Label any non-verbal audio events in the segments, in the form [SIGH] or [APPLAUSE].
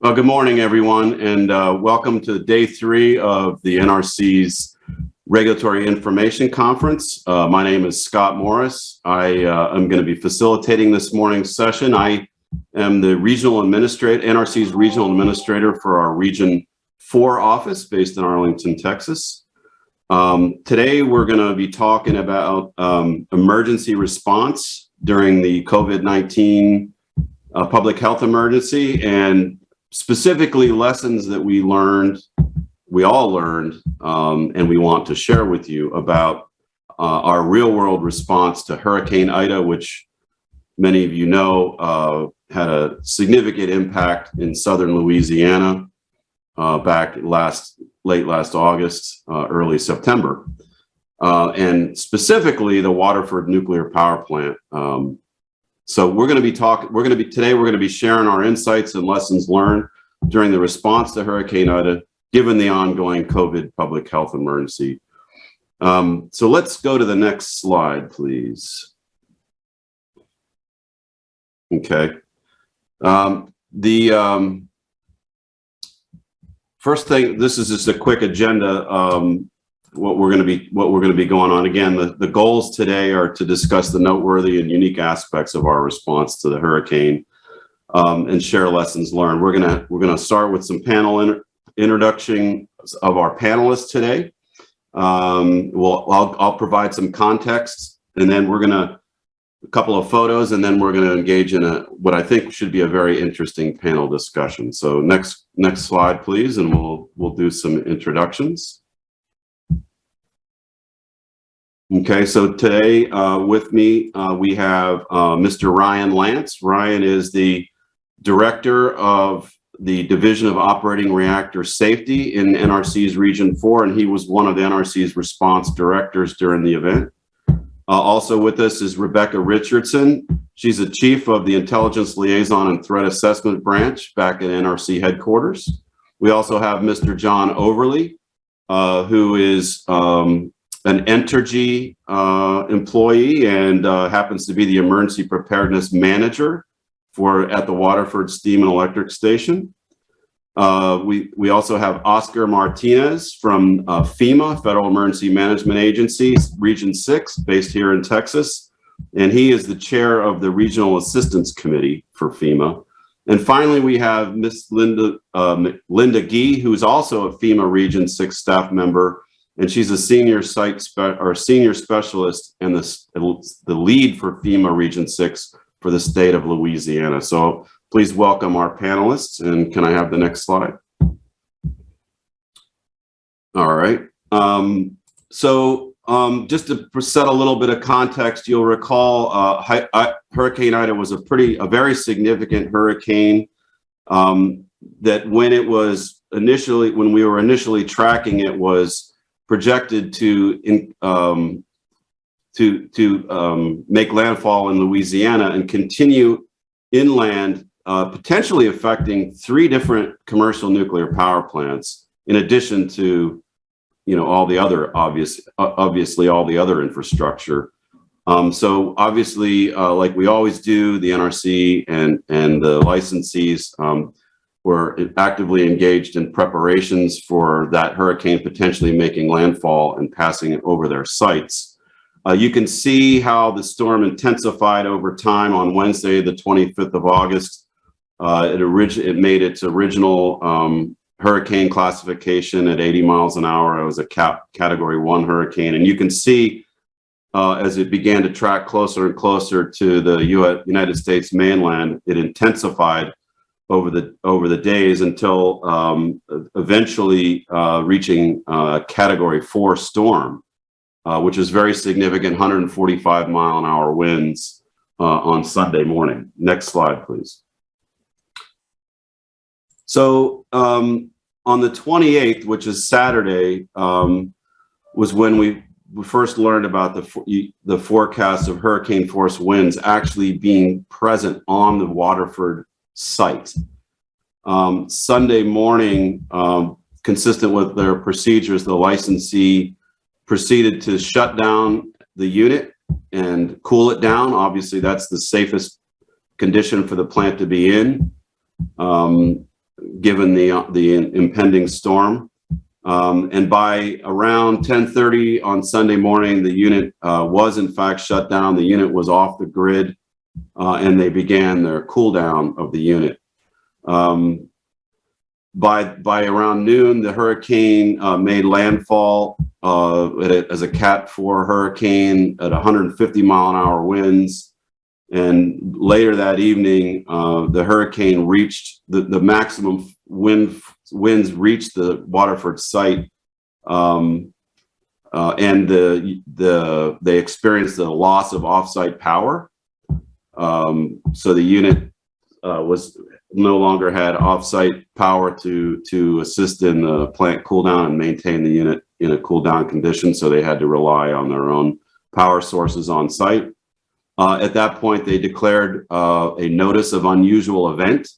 Well, good morning, everyone, and uh, welcome to day three of the NRC's Regulatory Information Conference. Uh, my name is Scott Morris. I uh, am going to be facilitating this morning's session. I am the regional administrator, NRC's regional administrator for our Region 4 office based in Arlington, Texas. Um, today, we're going to be talking about um, emergency response during the COVID-19 uh, public health emergency and specifically lessons that we learned, we all learned, um, and we want to share with you about uh, our real world response to Hurricane Ida, which many of you know uh, had a significant impact in southern Louisiana uh, back last late last August, uh, early September. Uh, and specifically the Waterford nuclear power plant. Um, so we're going to be talking, we're going to be, today we're going to be sharing our insights and lessons learned during the response to Hurricane Ida, given the ongoing COVID public health emergency. Um, so let's go to the next slide, please. Okay. Um, the um, first thing, this is just a quick agenda. What we're going to be what we're going to be going on. Again the, the goals today are to discuss the noteworthy and unique aspects of our response to the hurricane um, and share lessons learned. We're gonna we're gonna start with some panel in, introduction of our panelists today. Um, well I'll, I'll provide some context and then we're gonna a couple of photos and then we're going to engage in a what I think should be a very interesting panel discussion. So next next slide please and we'll we'll do some introductions Okay, so today uh, with me, uh, we have uh, Mr. Ryan Lantz. Ryan is the director of the Division of Operating Reactor Safety in NRC's Region 4, and he was one of the NRC's response directors during the event. Uh, also with us is Rebecca Richardson. She's the chief of the Intelligence Liaison and Threat Assessment Branch back at NRC headquarters. We also have Mr. John Overly, uh, who is um, an Entergy uh, employee and uh, happens to be the emergency preparedness manager for at the Waterford Steam and Electric Station. Uh, we, we also have Oscar Martinez from uh, FEMA, Federal Emergency Management Agency, Region 6, based here in Texas. And he is the chair of the Regional Assistance Committee for FEMA. And finally, we have Miss Linda, uh, Linda Gee, who's also a FEMA Region 6 staff member and she's a senior site or senior specialist and the, the lead for FEMA Region 6 for the state of Louisiana. So please welcome our panelists and can I have the next slide? All right. Um, so um, just to set a little bit of context, you'll recall uh, Hurricane Ida was a pretty, a very significant hurricane um, that when it was initially, when we were initially tracking it was projected to in, um, to to um, make landfall in Louisiana and continue inland, uh, potentially affecting three different commercial nuclear power plants, in addition to you know all the other obvious obviously all the other infrastructure. Um, so obviously, uh, like we always do, the NRC and and the licensees um, were actively engaged in preparations for that hurricane potentially making landfall and passing it over their sites. Uh, you can see how the storm intensified over time on Wednesday, the 25th of August. Uh, it, it, made its original um, hurricane classification at 80 miles an hour. It was a category one hurricane. And you can see uh, as it began to track closer and closer to the United States mainland, it intensified over the over the days until um, eventually uh, reaching uh, category four storm, uh, which is very significant 145 mile an hour winds uh, on Sunday morning. Next slide, please. So um, on the 28th, which is Saturday, um, was when we, we first learned about the, the forecast of hurricane force winds actually being present on the Waterford site. Um, Sunday morning, um, consistent with their procedures, the licensee proceeded to shut down the unit and cool it down. Obviously, that's the safest condition for the plant to be in. Um, given the, uh, the impending storm. Um, and by around 1030 on Sunday morning, the unit uh, was in fact shut down. The unit was off the grid uh, and they began their cool down of the unit. Um, by, by around noon, the hurricane uh, made landfall uh, as a Cat 4 hurricane at 150 mile an hour winds. And later that evening, uh, the hurricane reached the, the maximum wind winds reached the Waterford site. Um, uh, and the, the, they experienced the loss of offsite power. Um, so the unit, uh, was no longer had offsite power to, to assist in the plant cool down and maintain the unit in a cool down condition. So they had to rely on their own power sources on site. Uh, at that point, they declared, uh, a notice of unusual event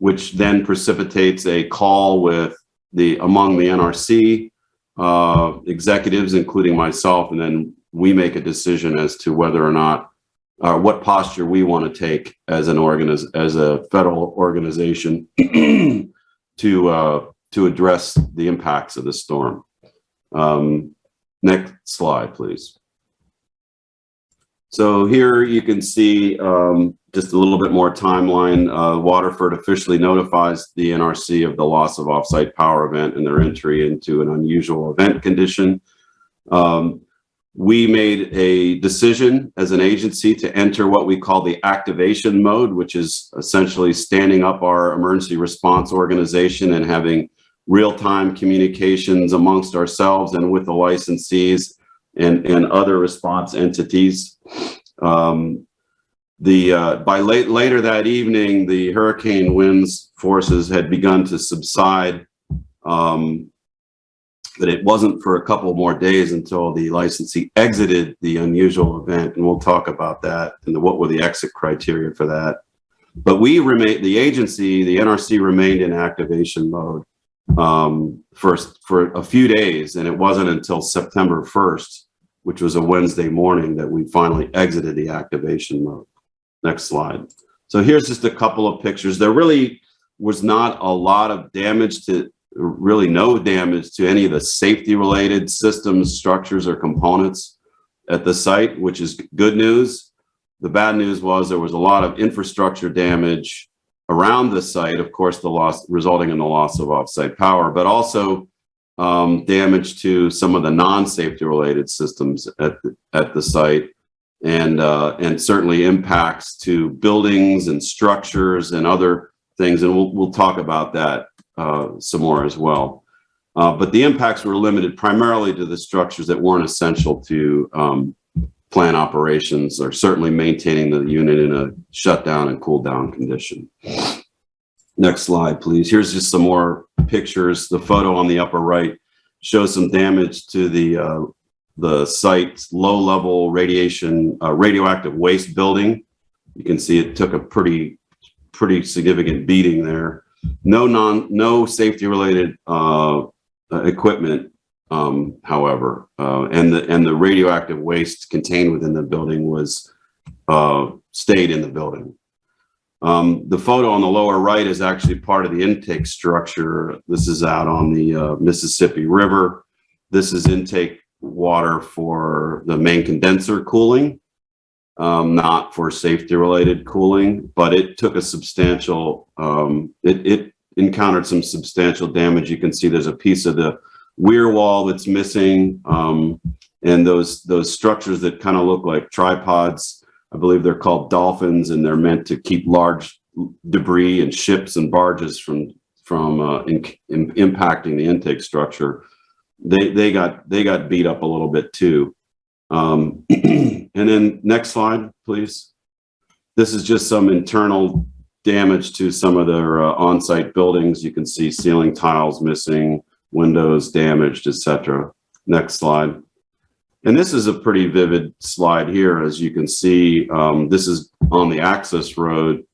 which then precipitates a call with the, among the NRC uh, executives, including myself, and then we make a decision as to whether or not, uh, what posture we want to take as an organiz, as a federal organization [CLEARS THROAT] to, uh, to address the impacts of the storm. Um, next slide, please. So here you can see um, just a little bit more timeline. Uh, Waterford officially notifies the NRC of the loss of offsite power event and their entry into an unusual event condition. Um, we made a decision as an agency to enter what we call the activation mode, which is essentially standing up our emergency response organization and having real-time communications amongst ourselves and with the licensees and, and other response entities. Um, the uh, by late later that evening, the hurricane winds forces had begun to subside. Um, but it wasn't for a couple more days until the licensee exited the unusual event, and we'll talk about that and the, what were the exit criteria for that. But we remained, the agency, the NRC remained in activation mode um, for, for a few days, and it wasn't until September 1st, which was a Wednesday morning, that we finally exited the activation mode. Next slide. So here's just a couple of pictures. There really was not a lot of damage to, really no damage to any of the safety related systems, structures, or components at the site, which is good news. The bad news was there was a lot of infrastructure damage around the site, of course, the loss resulting in the loss of offsite power, but also um, damage to some of the non-safety related systems at the, at the site and uh, and certainly impacts to buildings and structures and other things. And we'll, we'll talk about that some more as well. Uh, but the impacts were limited primarily to the structures that weren't essential to um, plant operations or certainly maintaining the unit in a shutdown and cool down condition. Next slide, please. Here's just some more pictures. The photo on the upper right shows some damage to the uh, the site's low-level radiation, uh, radioactive waste building. You can see it took a pretty, pretty significant beating there. No non, no safety-related uh, uh, equipment, um, however, uh, and the and the radioactive waste contained within the building was uh, stayed in the building. Um, the photo on the lower right is actually part of the intake structure. This is out on the uh, Mississippi River. This is intake water for the main condenser cooling, um, not for safety related cooling, but it took a substantial, um, it, it encountered some substantial damage. You can see there's a piece of the weir wall that's missing. Um, and those, those structures that kind of look like tripods, I believe they're called dolphins and they're meant to keep large debris and ships and barges from, from uh, in, in, impacting the intake structure they they got they got beat up a little bit too. Um, [CLEARS THROAT] and then next slide, please. This is just some internal damage to some of their uh, on-site buildings. You can see ceiling tiles missing, windows damaged, etc. Next slide. And this is a pretty vivid slide here. As you can see, um, this is on the access road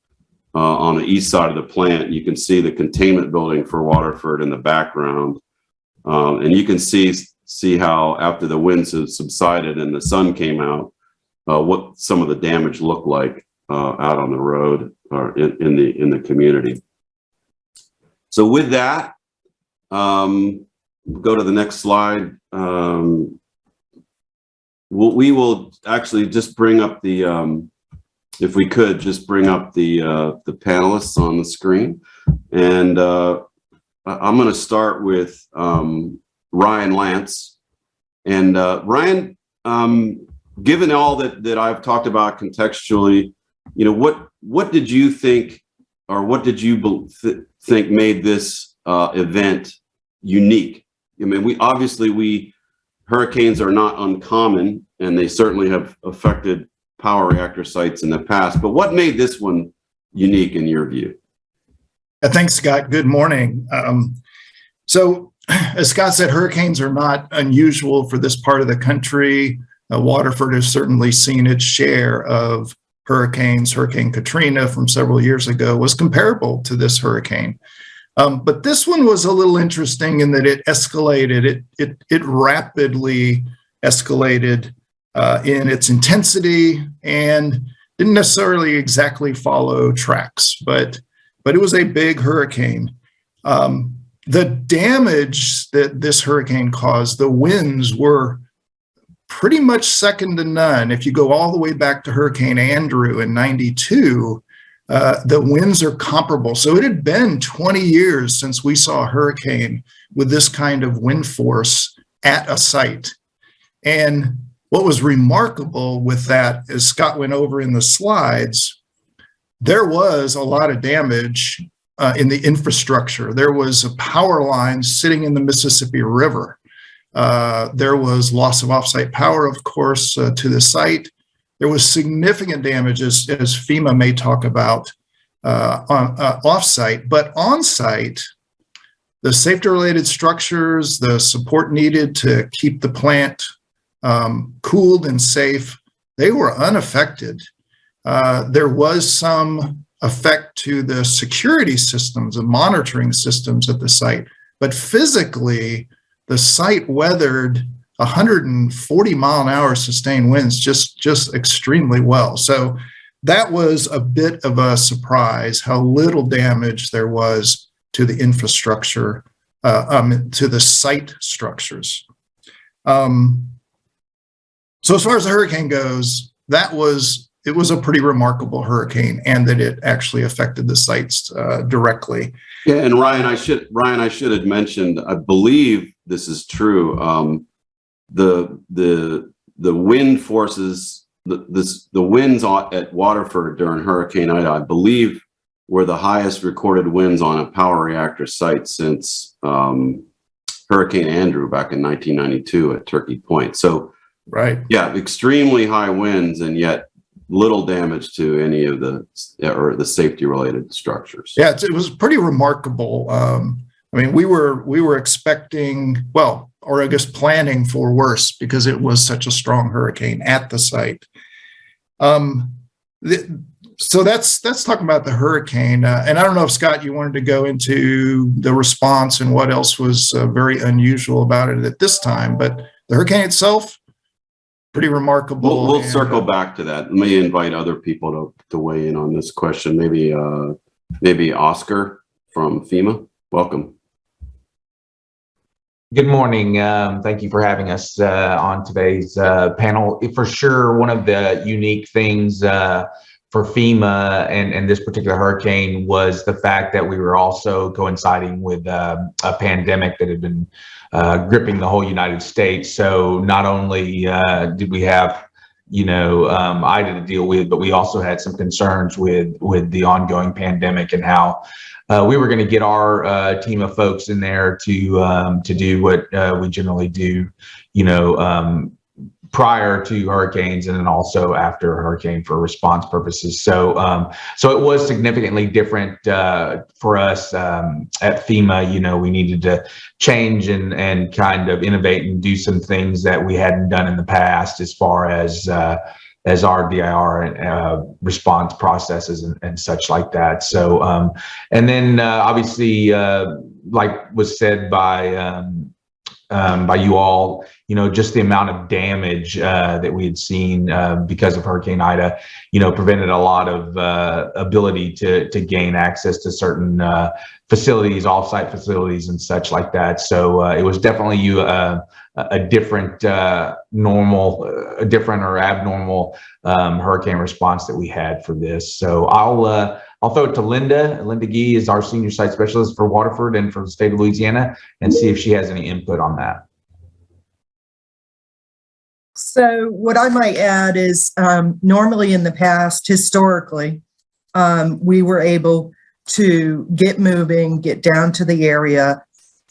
uh, on the east side of the plant. You can see the containment building for Waterford in the background. Um, and you can see see how after the winds have subsided and the sun came out, uh, what some of the damage looked like uh, out on the road or in, in the in the community. So with that, um, go to the next slide. Um, we'll, we will actually just bring up the, um, if we could just bring up the, uh, the panelists on the screen. And uh, I'm going to start with um, Ryan Lantz. And uh, Ryan, um, given all that, that I've talked about contextually, you know, what, what did you think or what did you th think made this uh, event unique? I mean, we obviously we hurricanes are not uncommon and they certainly have affected power reactor sites in the past, but what made this one unique in your view? Thanks, Scott. Good morning. Um, so [CLEARS THROAT] as Scott said, hurricanes are not unusual for this part of the country. Uh, Waterford has certainly seen its share of hurricanes. Hurricane Katrina from several years ago was comparable to this hurricane. Um, but this one was a little interesting in that it escalated, it, it, it rapidly escalated uh, in its intensity and didn't necessarily exactly follow tracks, but, but it was a big hurricane. Um, the damage that this hurricane caused, the winds were pretty much second to none. If you go all the way back to Hurricane Andrew in 92, uh, the winds are comparable. So it had been 20 years since we saw a hurricane with this kind of wind force at a site. And what was remarkable with that, as Scott went over in the slides, there was a lot of damage uh, in the infrastructure. There was a power line sitting in the Mississippi River. Uh, there was loss of offsite power, of course, uh, to the site. There was significant damage, as, as FEMA may talk about, uh, on uh, offsite, but on-site, the safety-related structures, the support needed to keep the plant um, cooled and safe, they were unaffected. Uh, there was some effect to the security systems and monitoring systems at the site, but physically, the site weathered 140 mile an hour sustained winds just, just extremely well. So that was a bit of a surprise how little damage there was to the infrastructure, uh, um, to the site structures. Um, so as far as the hurricane goes, that was, it was a pretty remarkable hurricane and that it actually affected the sites uh, directly. Yeah, and Ryan, I should, Ryan, I should have mentioned, I believe this is true. Um, the the the wind forces the this the winds at Waterford during Hurricane Ida, I believe, were the highest recorded winds on a power reactor site since um, Hurricane Andrew back in 1992 at Turkey Point. So, right, yeah, extremely high winds, and yet little damage to any of the or the safety related structures. Yeah, it was pretty remarkable. Um, I mean, we were we were expecting well or I guess planning for worse because it was such a strong hurricane at the site. Um, the, so that's that's talking about the hurricane, uh, and I don't know if Scott, you wanted to go into the response and what else was uh, very unusual about it at this time, but the hurricane itself, pretty remarkable. We'll, we'll and, circle uh, back to that. Let me invite other people to, to weigh in on this question. Maybe uh, maybe Oscar from FEMA. Welcome. Good morning. Um, thank you for having us uh, on today's uh, panel. For sure, one of the unique things uh, for FEMA and, and this particular hurricane was the fact that we were also coinciding with um, a pandemic that had been uh, gripping the whole United States. So not only uh, did we have you know, um, Ida to deal with, but we also had some concerns with with the ongoing pandemic and how uh, we were going to get our uh, team of folks in there to um, to do what uh, we generally do, you know, um, prior to hurricanes and then also after a hurricane for response purposes. So, um, so it was significantly different uh, for us um, at FEMA. You know, we needed to change and and kind of innovate and do some things that we hadn't done in the past as far as uh, as our DIR and uh, response processes and, and, such like that. So, um, and then uh, obviously, uh, like was said by um, by you all, you know, just the amount of damage uh, that we had seen uh, because of Hurricane Ida, you know, prevented a lot of uh, ability to to gain access to certain uh, facilities, offsite facilities, and such like that. So uh, it was definitely you uh, a different normal, a different or abnormal um, hurricane response that we had for this. So I'll I'll throw it to Linda. Linda Gee is our senior site specialist for Waterford and for the state of Louisiana, and see if she has any input on that. So what I might add is um, normally in the past, historically, um, we were able to get moving, get down to the area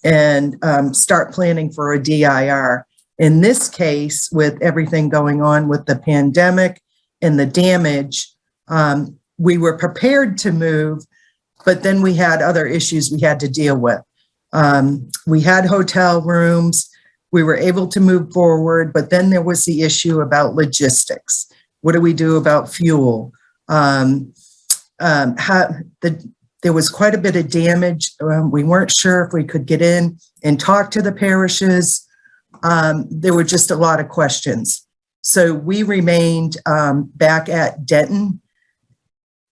and um, start planning for a DIR. In this case, with everything going on with the pandemic and the damage, um, we were prepared to move, but then we had other issues we had to deal with. Um, we had hotel rooms, we were able to move forward, but then there was the issue about logistics. What do we do about fuel? Um, um, how, the, there was quite a bit of damage. Um, we weren't sure if we could get in and talk to the parishes. Um, there were just a lot of questions. So we remained um, back at Denton,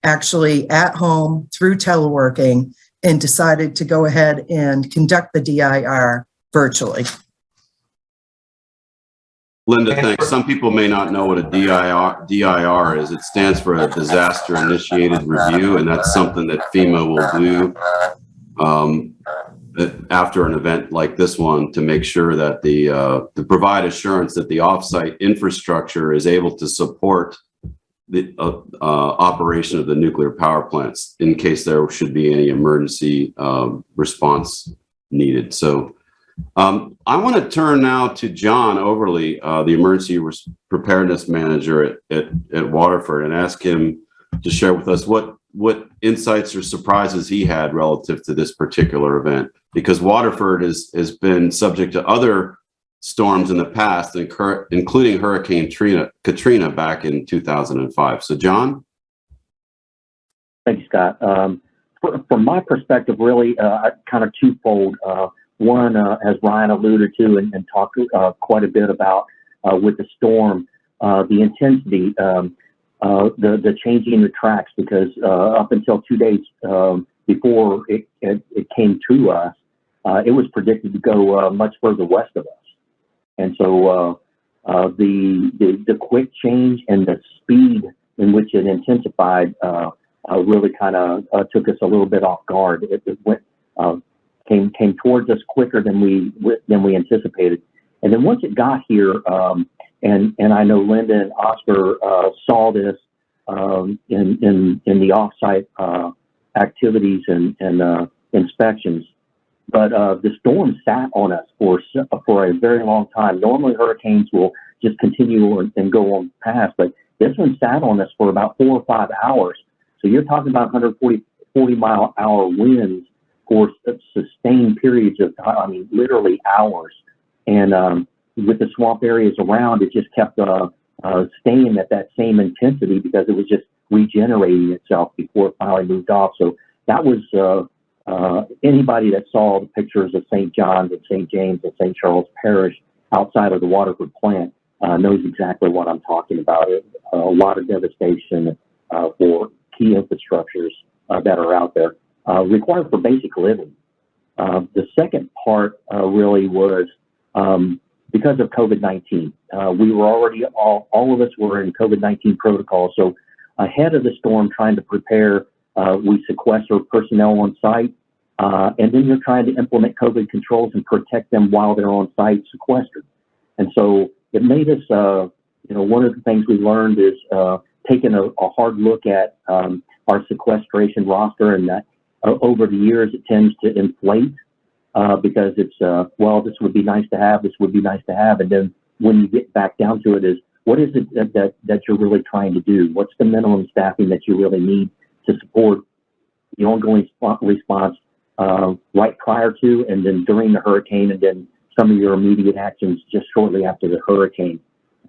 actually at home through teleworking and decided to go ahead and conduct the DIR virtually. Linda, thanks. Some people may not know what a DIR, DIR is. It stands for a Disaster Initiated Review, and that's something that FEMA will do um, after an event like this one to make sure that the, uh, to provide assurance that the offsite infrastructure is able to support the uh, uh, operation of the nuclear power plants in case there should be any emergency um, response needed. So um, I want to turn now to John Overly, uh, the emergency preparedness manager at, at, at Waterford, and ask him to share with us what what insights or surprises he had relative to this particular event. Because Waterford is, has been subject to other storms in the past, including Hurricane Trina, Katrina back in 2005. So, John? Thank you, Scott. Um, for, from my perspective, really, uh, kind of twofold. Uh, one, uh, as Ryan alluded to and, and talked uh, quite a bit about uh, with the storm, uh, the intensity, um, the the changing the tracks, because up until two days um, before it, it, it came to us, it was predicted to go much further west of us, and so uh, uh, the, the the quick change and the speed in which it intensified uh, really kind of took us a little bit off guard. It, it went uh, came came towards us quicker than we than we anticipated, and then once it got here, um, and and I know Linda and Oscar uh, saw this um, in in in the offsite uh, activities and and uh, inspections, but uh, the storm sat on us for for a very long time. Normally, hurricanes will just continue and, go on past, but this one sat on us for about four or five hours. So you're talking about 140 40 mile hour winds for sustained periods of time. I mean, literally hours. And um, with the swamp areas around, it just kept uh, uh, staying at that same intensity because it was just regenerating itself before it finally moved off. So that was uh, uh, anybody that saw the pictures of St. John's and St. James and St. Charles Parish outside of the Waterford plant uh, knows exactly what I'm talking about. It, a lot of devastation uh, for key infrastructures uh, that are out there uh, required for basic living. Uh, the second part uh, really was um, because of COVID-19. Uh, we were already all all of us were in COVID-19 protocol. So ahead of the storm, trying to prepare, uh, we sequester personnel on site, uh, and then you're trying to implement COVID controls and protect them while they're on site sequestered. And so it made us, you know, one of the things we learned is taking a, a, hard look at um, our sequestration roster and that uh, over the years, it tends to inflate uh, because it's, uh, well, this would be nice to have, this would be nice to have. And then when you get back down to it is, what is it that, that, that you're really trying to do? What's the minimum staffing that you really need to support the ongoing response uh, right prior to and then during the hurricane and then some of your immediate actions just shortly after the hurricane.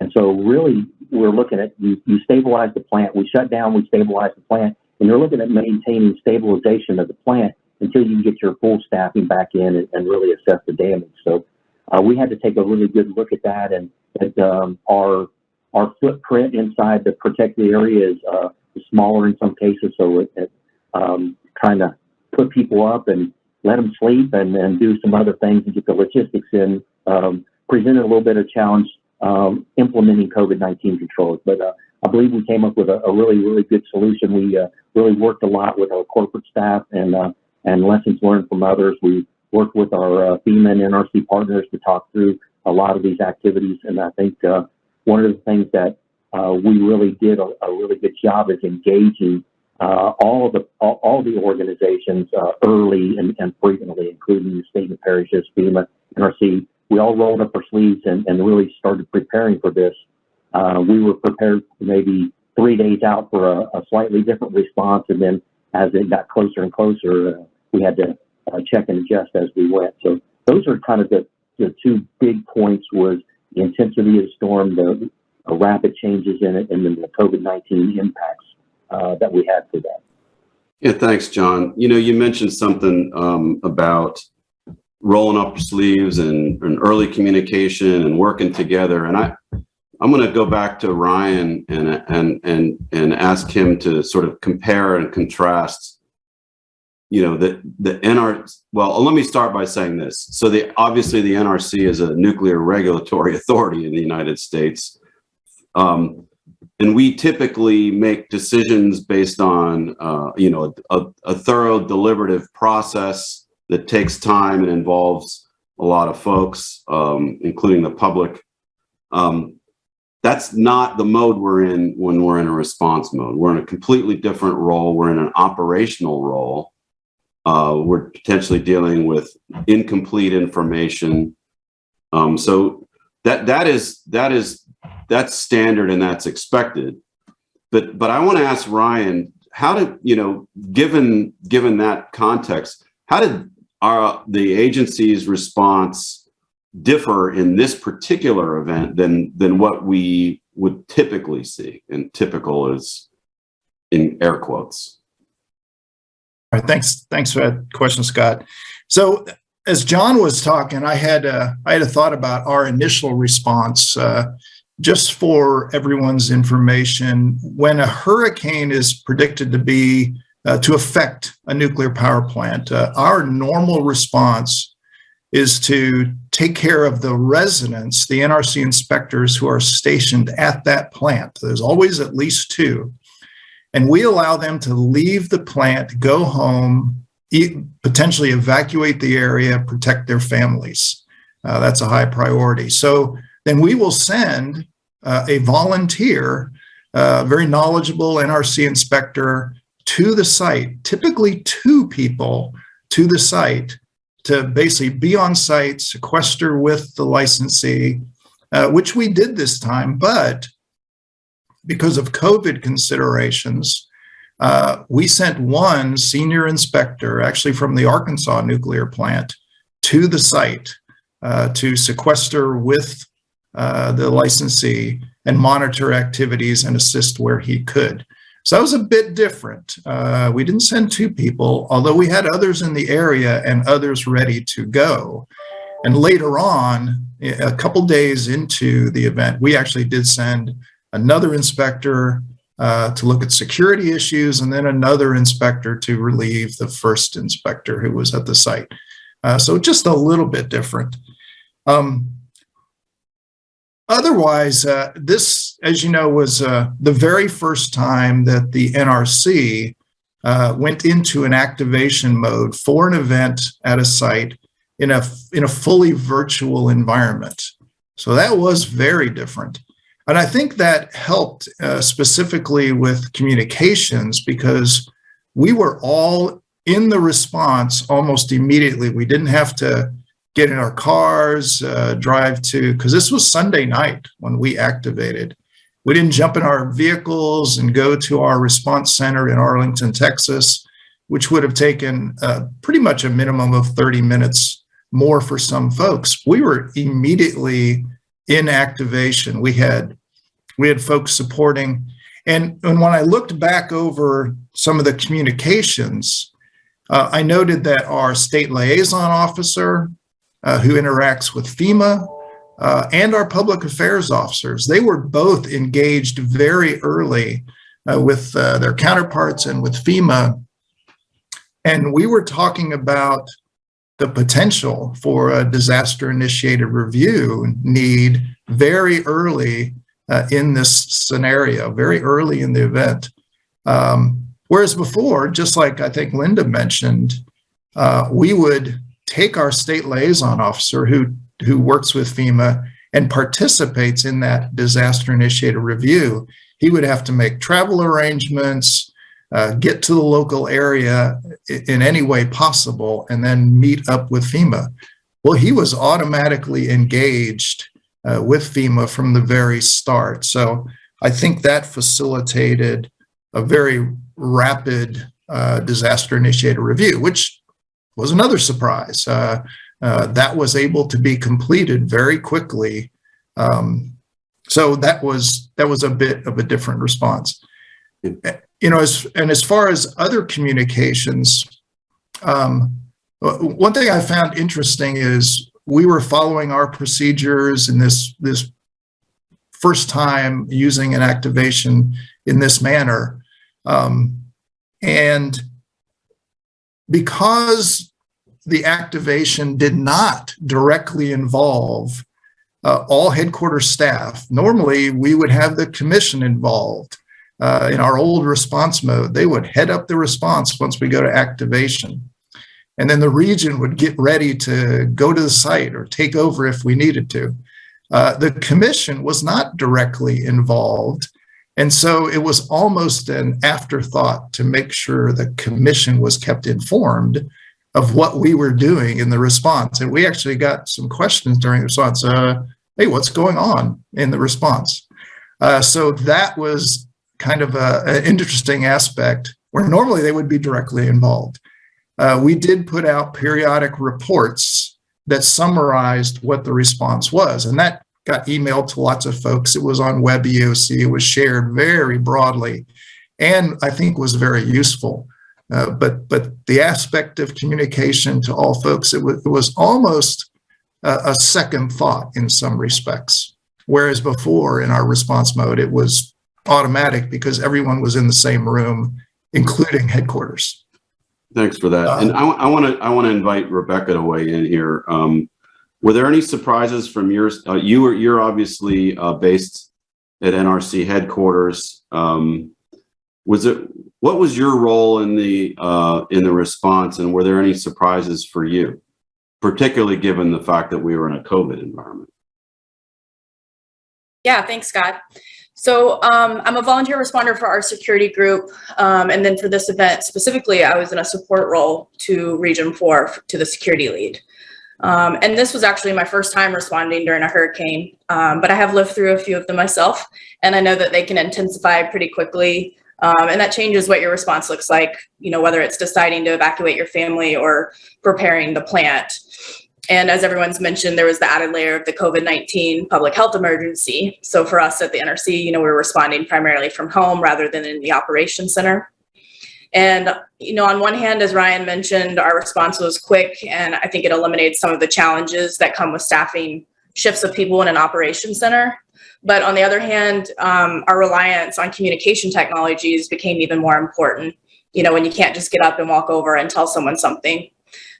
And so really we're looking at, you, you stabilize the plant, we shut down, we stabilize the plant, and you're looking at maintaining stabilization of the plant until you get your full staffing back in and, and really assess the damage. So uh, we had to take a really good look at that and at um, our our footprint inside the protected area is uh, smaller in some cases, so it, it um, trying to put people up and let them sleep and then do some other things and get the logistics in um, presented a little bit of challenge um, implementing COVID-19 controls. But uh, I believe we came up with a, a really, really good solution. We uh, really worked a lot with our corporate staff and uh, and lessons learned from others. We worked with our uh, FEMA and NRC partners to talk through a lot of these activities. And I think uh, one of the things that uh, we really did a, a, really good job of engaging uh, all the all, all the organizations uh, early and, and frequently, including the state and parishes, FEMA, NRC. We all rolled up our sleeves and, and really started preparing for this. Uh, we were prepared maybe three days out for a, a, slightly different response, and then as it got closer and closer, we had to uh, check and adjust as we went. So those are kind of the, the two big points was the intensity of the storm, the uh, rapid changes in it, and then the COVID-19 impacts uh, that we had for that. Yeah, thanks, John. You know, you mentioned something um, about rolling up sleeves and, and early communication and working together. And I, I'm going to go back to Ryan and and and and ask him to sort of compare and contrast you know, the, the NR, well, let me start by saying this. So the, obviously the NRC is a nuclear regulatory [LAUGHS] authority in the United States. Um, and we typically make decisions based on, uh, you know, a, a, thorough deliberative process that takes time and involves a lot of folks, um, including the public. Um, that's not the mode we're in when we're in a response mode. We're in a completely different role. We're in an operational role uh, we're potentially dealing with incomplete information. Um, so that that is that is that's standard and that's expected. But but I want to ask Ryan, how did you know, given given that context, how did our the agency's response differ in this particular event than than what we would typically see? And typical is in air quotes. All right, thanks. Thanks for that question, Scott. So as John was talking, I had a, I had a thought about our initial response. Uh, just for everyone's information, when a hurricane is predicted to be uh, to affect a nuclear power plant, uh, our normal response is to take care of the residents, the NRC inspectors who are stationed at that plant. There's always at least two and we allow them to leave the plant, go home, eat, potentially evacuate the area, protect their families. Uh, that's a high priority. So then we will send uh, a volunteer, uh, very knowledgeable NRC inspector to the site, typically two people to the site to basically be on site, sequester with the licensee, uh, which we did this time, but because of COVID considerations, uh, we sent one senior inspector, actually from the Arkansas nuclear plant, to the site uh, to sequester with uh, the licensee and monitor activities and assist where he could. So that was a bit different. Uh, we didn't send two people, although we had others in the area and others ready to go. And later on, a couple days into the event, we actually did send another inspector uh, to look at security issues, and then another inspector to relieve the first inspector who was at the site. Uh, so just a little bit different. Um, otherwise, uh, this, as you know, was uh, the very first time that the NRC uh, went into an activation mode for an event at a site in a, in a fully virtual environment. So that was very different. And I think that helped uh, specifically with communications because we were all in the response almost immediately. We didn't have to get in our cars, uh, drive to, because this was Sunday night when we activated. We didn't jump in our vehicles and go to our response center in Arlington, Texas, which would have taken uh, pretty much a minimum of 30 minutes more for some folks. We were immediately in activation. We had we had folks supporting, and, and when I looked back over some of the communications, uh, I noted that our state liaison officer uh, who interacts with FEMA uh, and our public affairs officers. They were both engaged very early uh, with uh, their counterparts and with FEMA. And we were talking about the potential for a disaster initiated review need very early uh, in this scenario, very early in the event. Um, whereas before, just like I think Linda mentioned, we would take our state liaison officer who, who works with FEMA and participates in that disaster initiated review. He would have to make travel arrangements, uh, get to the local area in any way possible, and then meet up with FEMA. Well, he was automatically engaged uh, with FEMA from the very start. So I think that facilitated a very rapid uh, disaster initiated review, which was another surprise. Uh, uh, that was able to be completed very quickly. Um, so that was that was a bit of a different response. You know, as and as far as other communications, um, one thing I found interesting is we were following our procedures in this this first time using an activation in this manner. Um, and because the activation did not directly involve uh, all headquarters staff, normally we would have the commission involved. Uh, in our old response mode, they would head up the response once we go to activation. And then the region would get ready to go to the site or take over if we needed to. Uh, the commission was not directly involved. And so it was almost an afterthought to make sure the commission was kept informed of what we were doing in the response. And we actually got some questions during the response. Uh, hey, what's going on in the response? Uh, so that was kind of an interesting aspect where normally they would be directly involved. Uh, we did put out periodic reports that summarized what the response was, and that got emailed to lots of folks. It was on Web EOC. It was shared very broadly, and I think was very useful. Uh, but but the aspect of communication to all folks, it, it was almost a, a second thought in some respects. Whereas before in our response mode, it was automatic because everyone was in the same room, including headquarters. Thanks for that. And I, want to I want to invite Rebecca to weigh in here. Um, were there any surprises from your uh, you were you're obviously uh, based at NRC headquarters. Um, was it what was your role in the uh, in the response, and were there any surprises for you, particularly given the fact that we were in a COVID environment? Yeah, thanks, Scott. So um, I'm a volunteer responder for our security group. Um, and then for this event specifically, I was in a support role to Region 4 to the security lead. Um, and this was actually my first time responding during a hurricane, um, but I have lived through a few of them myself, and I know that they can intensify pretty quickly. Um, and that changes what your response looks like, you know, whether it's deciding to evacuate your family or preparing the plant. And as everyone's mentioned, there was the added layer of the COVID-19 public health emergency. So for us at the NRC, you know, we are responding primarily from home rather than in the operations center. And, you know, on one hand, as Ryan mentioned, our response was quick and I think it eliminates some of the challenges that come with staffing shifts of people in an operations center. But on the other hand, um, our reliance on communication technologies became even more important. You know, when you can't just get up and walk over and tell someone something.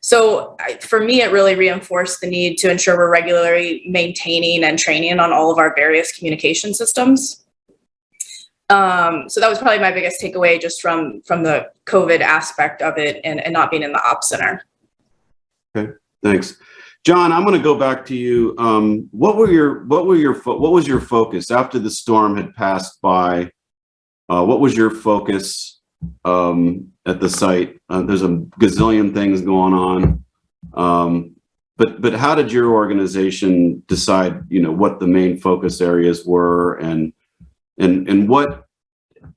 So for me, it really reinforced the need to ensure we're regularly maintaining and training on all of our various communication systems. Um, so that was probably my biggest takeaway just from from the COVID aspect of it and, and not being in the op center. Okay, thanks. John, I'm going to go back to you. Um, what were your what were your what was your focus after the storm had passed by? Uh, what was your focus um, at the site. Uh, there's a gazillion things going on. Um, but but how did your organization decide, you know, what the main focus areas were and and and what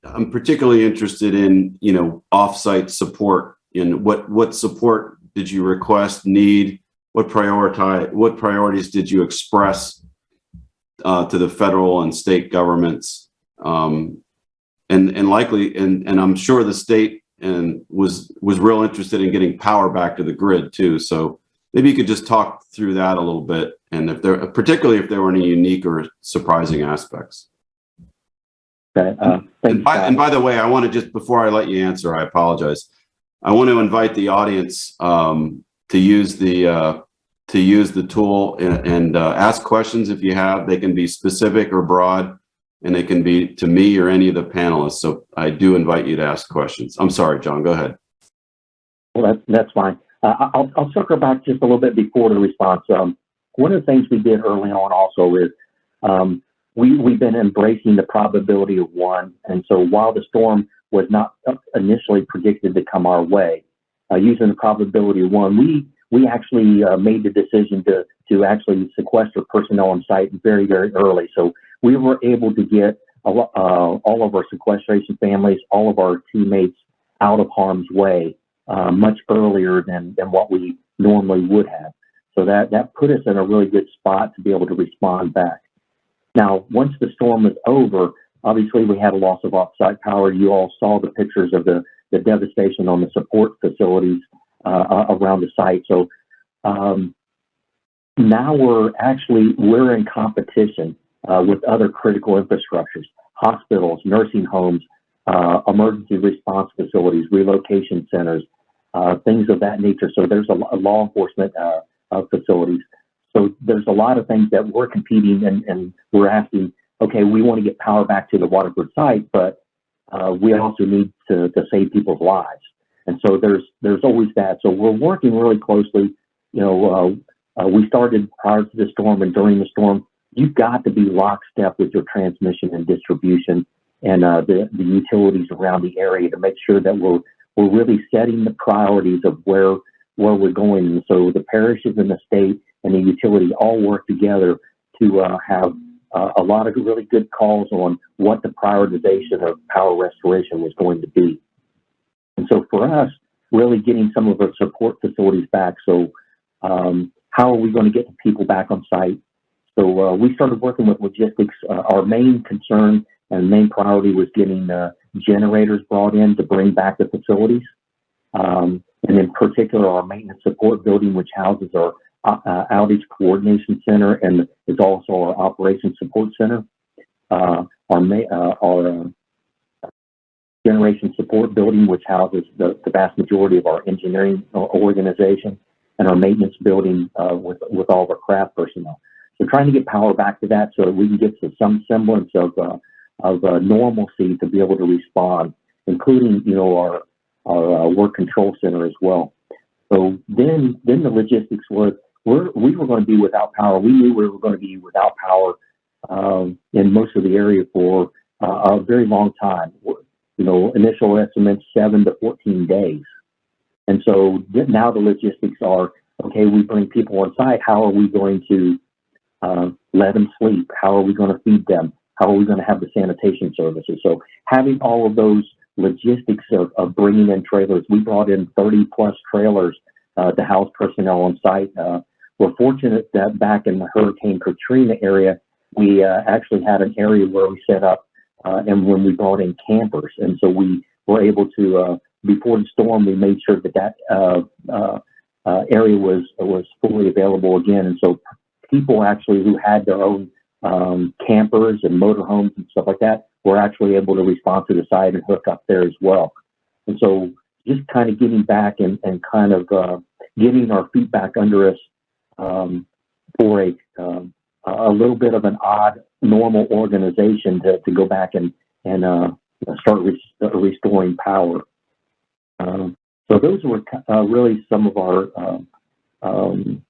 I'm particularly interested in, you know, offsite support in what what support did you request, need, what prioritize what priorities did you express uh, to the federal and state governments um, and and likely and and I'm sure the state and was was real interested in getting power back to the grid too. So maybe you could just talk through that a little bit, and if there, particularly if there were any unique or surprising aspects. Okay, uh, And by, and by the way, I want to just, before I let you answer, I apologize. I want to invite the audience um, to use the, uh, to use the tool and, and uh, ask questions if you have. They can be specific or broad, and they can be to me or any of the panelists. So I do invite you to ask questions. I'm sorry, John, go ahead. Well, that's, that's fine. Uh, I'll, I'll circle back just a little bit before the response. Um, one of the things we did early on also is, um, we, we've been embracing the probability of one. And so while the storm was not initially predicted to come our way, uh, using the probability of one, we, we actually, uh, made the decision to, to actually sequester personnel on site very, very early. So we were able to get uh, all of our sequestration families, all of our teammates out of harm's way uh, much earlier than, than what we normally would have. So that, that put us in a really good spot to be able to respond back. Now, once the storm was over, obviously we had a loss of offsite power. You all saw the pictures of the, the devastation on the support facilities uh, uh, around the site. So um, now we're actually, we're in competition uh, with other critical infrastructures, hospitals, nursing homes, uh, emergency response facilities, relocation centers, uh, things of that nature. So there's a, lo- law enforcement uh, uh, facilities. So there's a lot of things that we're competing and, and we're asking, okay, we want to get power back to the Waterford site, but uh, we also need to, to save people's lives. And so there's there's always that. So we're working really closely. You know, uh, uh, we started prior to the storm and during the storm. You've got to be lockstep with your transmission and distribution and uh, the the utilities around the area to make sure that we're we're really setting the priorities of where where we're going. And so the parishes and the state and the utility all work together to uh, have uh, a lot of really good calls on what the prioritization of power restoration was going to be. And so for us, really getting some of our support facilities back. So um, how are we going to get the people back on site? So uh, we started working with logistics. Uh, our main concern and main priority was getting uh, generators brought in to bring back the facilities. Um, and in particular, our maintenance support building, which houses our uh, uh, outage coordination center and is also our operations support center. Uh, our uh, our uh, generation support building, which houses the, the vast majority of our engineering organization, and our maintenance building uh, with with all of our craft personnel. So trying to get power back to that so that we can get to some semblance of uh, of uh, normalcy to be able to respond, including you know our our uh, work control center as well. So then then the logistics was we're, we were going to be without power. We knew we were going to be without power um, in most of the area for uh, a very long time. You know, initial estimates seven to 14 days. And so now the logistics are okay. We bring people on site. How are we going to uh, let them sleep? How are we going to feed them? How are we going to have the sanitation services? So having all of those logistics of, of bringing in trailers, we brought in 30 plus trailers uh, to house personnel on site. Uh, we're fortunate that back in the Hurricane Katrina area, we uh, actually had an area where we set up uh, and when we brought in campers. And so we were able to, uh, before the storm, we made sure that that uh, area was was fully available again. And so people actually who had their own um, campers and motorhomes and stuff like that were actually able to respond to the site and hook up there as well. And so just kind of getting back and, and kind of uh, getting our feet back under us um, for a um, a little bit of an odd normal organization to, to go back and and uh, start re- restoring power. Um, so those were uh, really some of our uh, um,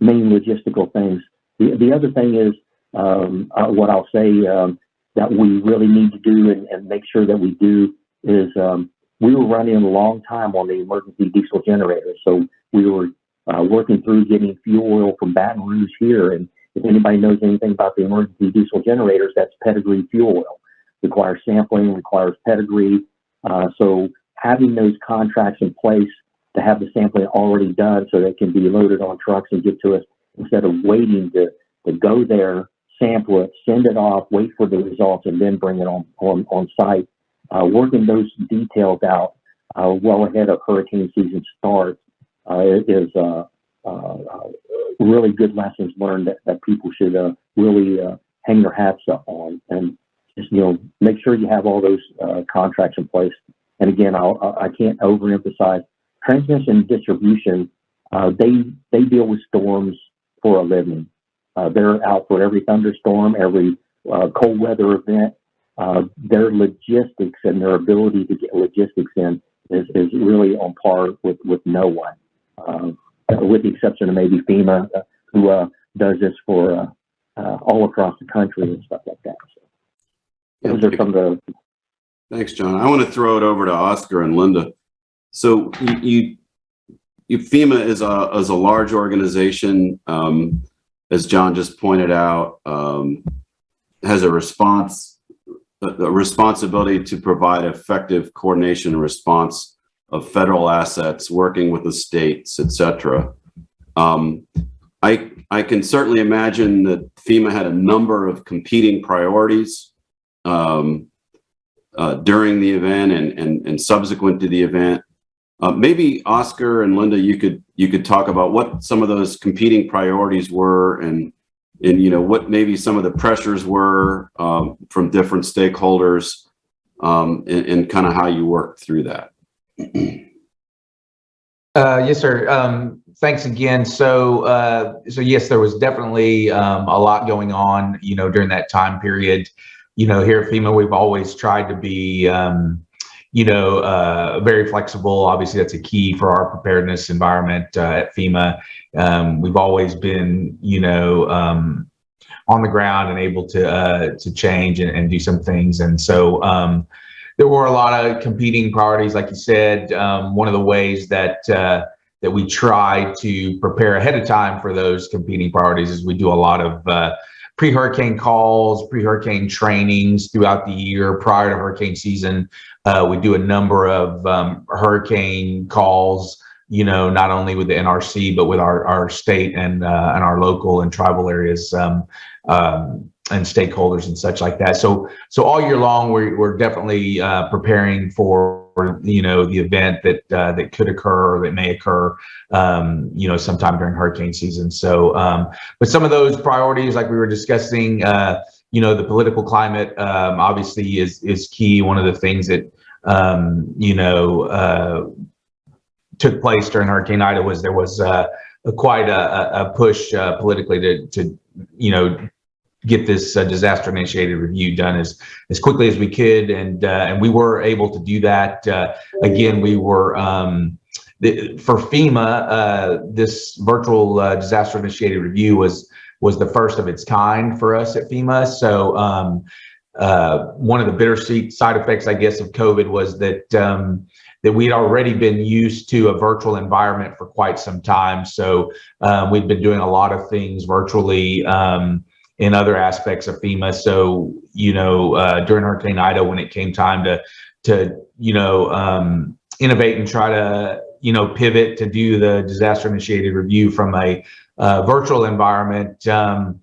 main logistical things. The, the other thing is um, uh, what I'll say um, that we really need to do and, and make sure that we do is um, we were running a long time on the emergency diesel generator. So we were uh, working through getting fuel oil from Baton Rouge here. And if anybody knows anything about the emergency diesel generators, that's pedigree fuel oil. Requires sampling, requires pedigree. Uh, so having those contracts in place to have the sampling already done so it can be loaded on trucks and get to us instead of waiting to, to go there, sample it, send it off, wait for the results, and then bring it on, on, on site. Uh, working those details out uh, well ahead of hurricane season starts uh, is uh, uh, uh, really good lessons learned that, that people should really hang their hats up on and just you know make sure you have all those contracts in place. And again, I'll, I can't overemphasize transmission and distribution. They they deal with storms for a living. Uh, they're out for every thunderstorm, every uh, cold weather event. Uh, their logistics and their ability to get logistics in is, is really on par with, with no one, uh, with the exception of maybe FEMA, uh, who uh, does this for all across the country and stuff like that. So those are some of the Thanks, John. I want to throw it over to Oscar and Linda. So you, you, you FEMA is a, is a large organization, um, as John just pointed out, um, has a response, a, responsibility to provide effective coordination and response of federal assets, working with the states, et cetera. Um, I, I can certainly imagine that FEMA had a number of competing priorities. Um, uh, during the event and, and, and subsequent to the event. Uh, maybe Oscar and Linda, you could you could talk about what some of those competing priorities were and and you know what maybe some of the pressures were um, from different stakeholders um, and, and kind of how you worked through that. Uh, yes, sir. Um, thanks again. So, uh, so yes, there was definitely um, a lot going on, you know, during that time period. You know, here at FEMA, we've always tried to be, um, you know, uh, very flexible. Obviously, that's a key for our preparedness environment uh, at FEMA. Um, we've always been, you know, um, on the ground and able to uh, to change and, and do some things. And so, um, there were a lot of competing priorities, like you said. Um, one of the ways that uh, that we try to prepare ahead of time for those competing priorities is we do a lot of uh, pre-hurricane calls, pre-hurricane trainings throughout the year prior to hurricane season. Uh, we do a number of um, hurricane calls, you know, not only with the NRC but with our our state and uh, and our local and tribal areas. Um, um, and stakeholders and such like that. So, so all year long, we're, we're definitely uh, preparing for, you know, the event that uh, that could occur or that may occur, um, you know, sometime during hurricane season. So, um, but some of those priorities, like we were discussing, uh, you know, the political climate um, obviously is is key. One of the things that, um, you know, uh, took place during Hurricane Ida was there was uh, a, quite a, a push uh, politically to, to, you know, get this uh, disaster initiated review done as as quickly as we could. And uh, and we were able to do that. Uh, again we were um, the, for FEMA this virtual disaster initiated review was was the first of its kind for us at FEMA. So um, uh, one of the bittersweet side effects I guess of COVID was that um, that we'd already been used to a virtual environment for quite some time so um, we'd been doing a lot of things virtually um, in other aspects of FEMA. So, you know, uh, during Hurricane Ida, when it came time to, to, you know, um, innovate and try to, you know, pivot to do the disaster initiated review from a uh, virtual environment, um,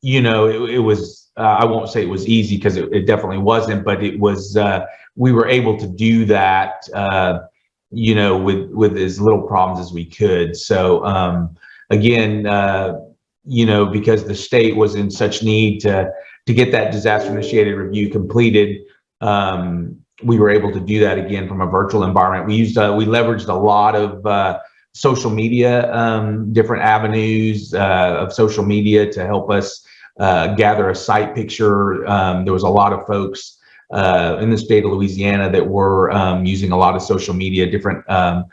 you know, it, it was, uh, I won't say it was easy because it, it, definitely wasn't, but it was, uh, we were able to do that, uh, you know, with, with as little problems as we could. So, um, again, uh, you know, because the state was in such need to to get that disaster initiated review completed. Um, we were able to do that again from a virtual environment. We used uh, we leveraged a lot of uh, social media, um, different avenues of social media to help us uh, gather a site picture. Um, there was a lot of folks uh, in the state of Louisiana that were um, using a lot of social media, different um,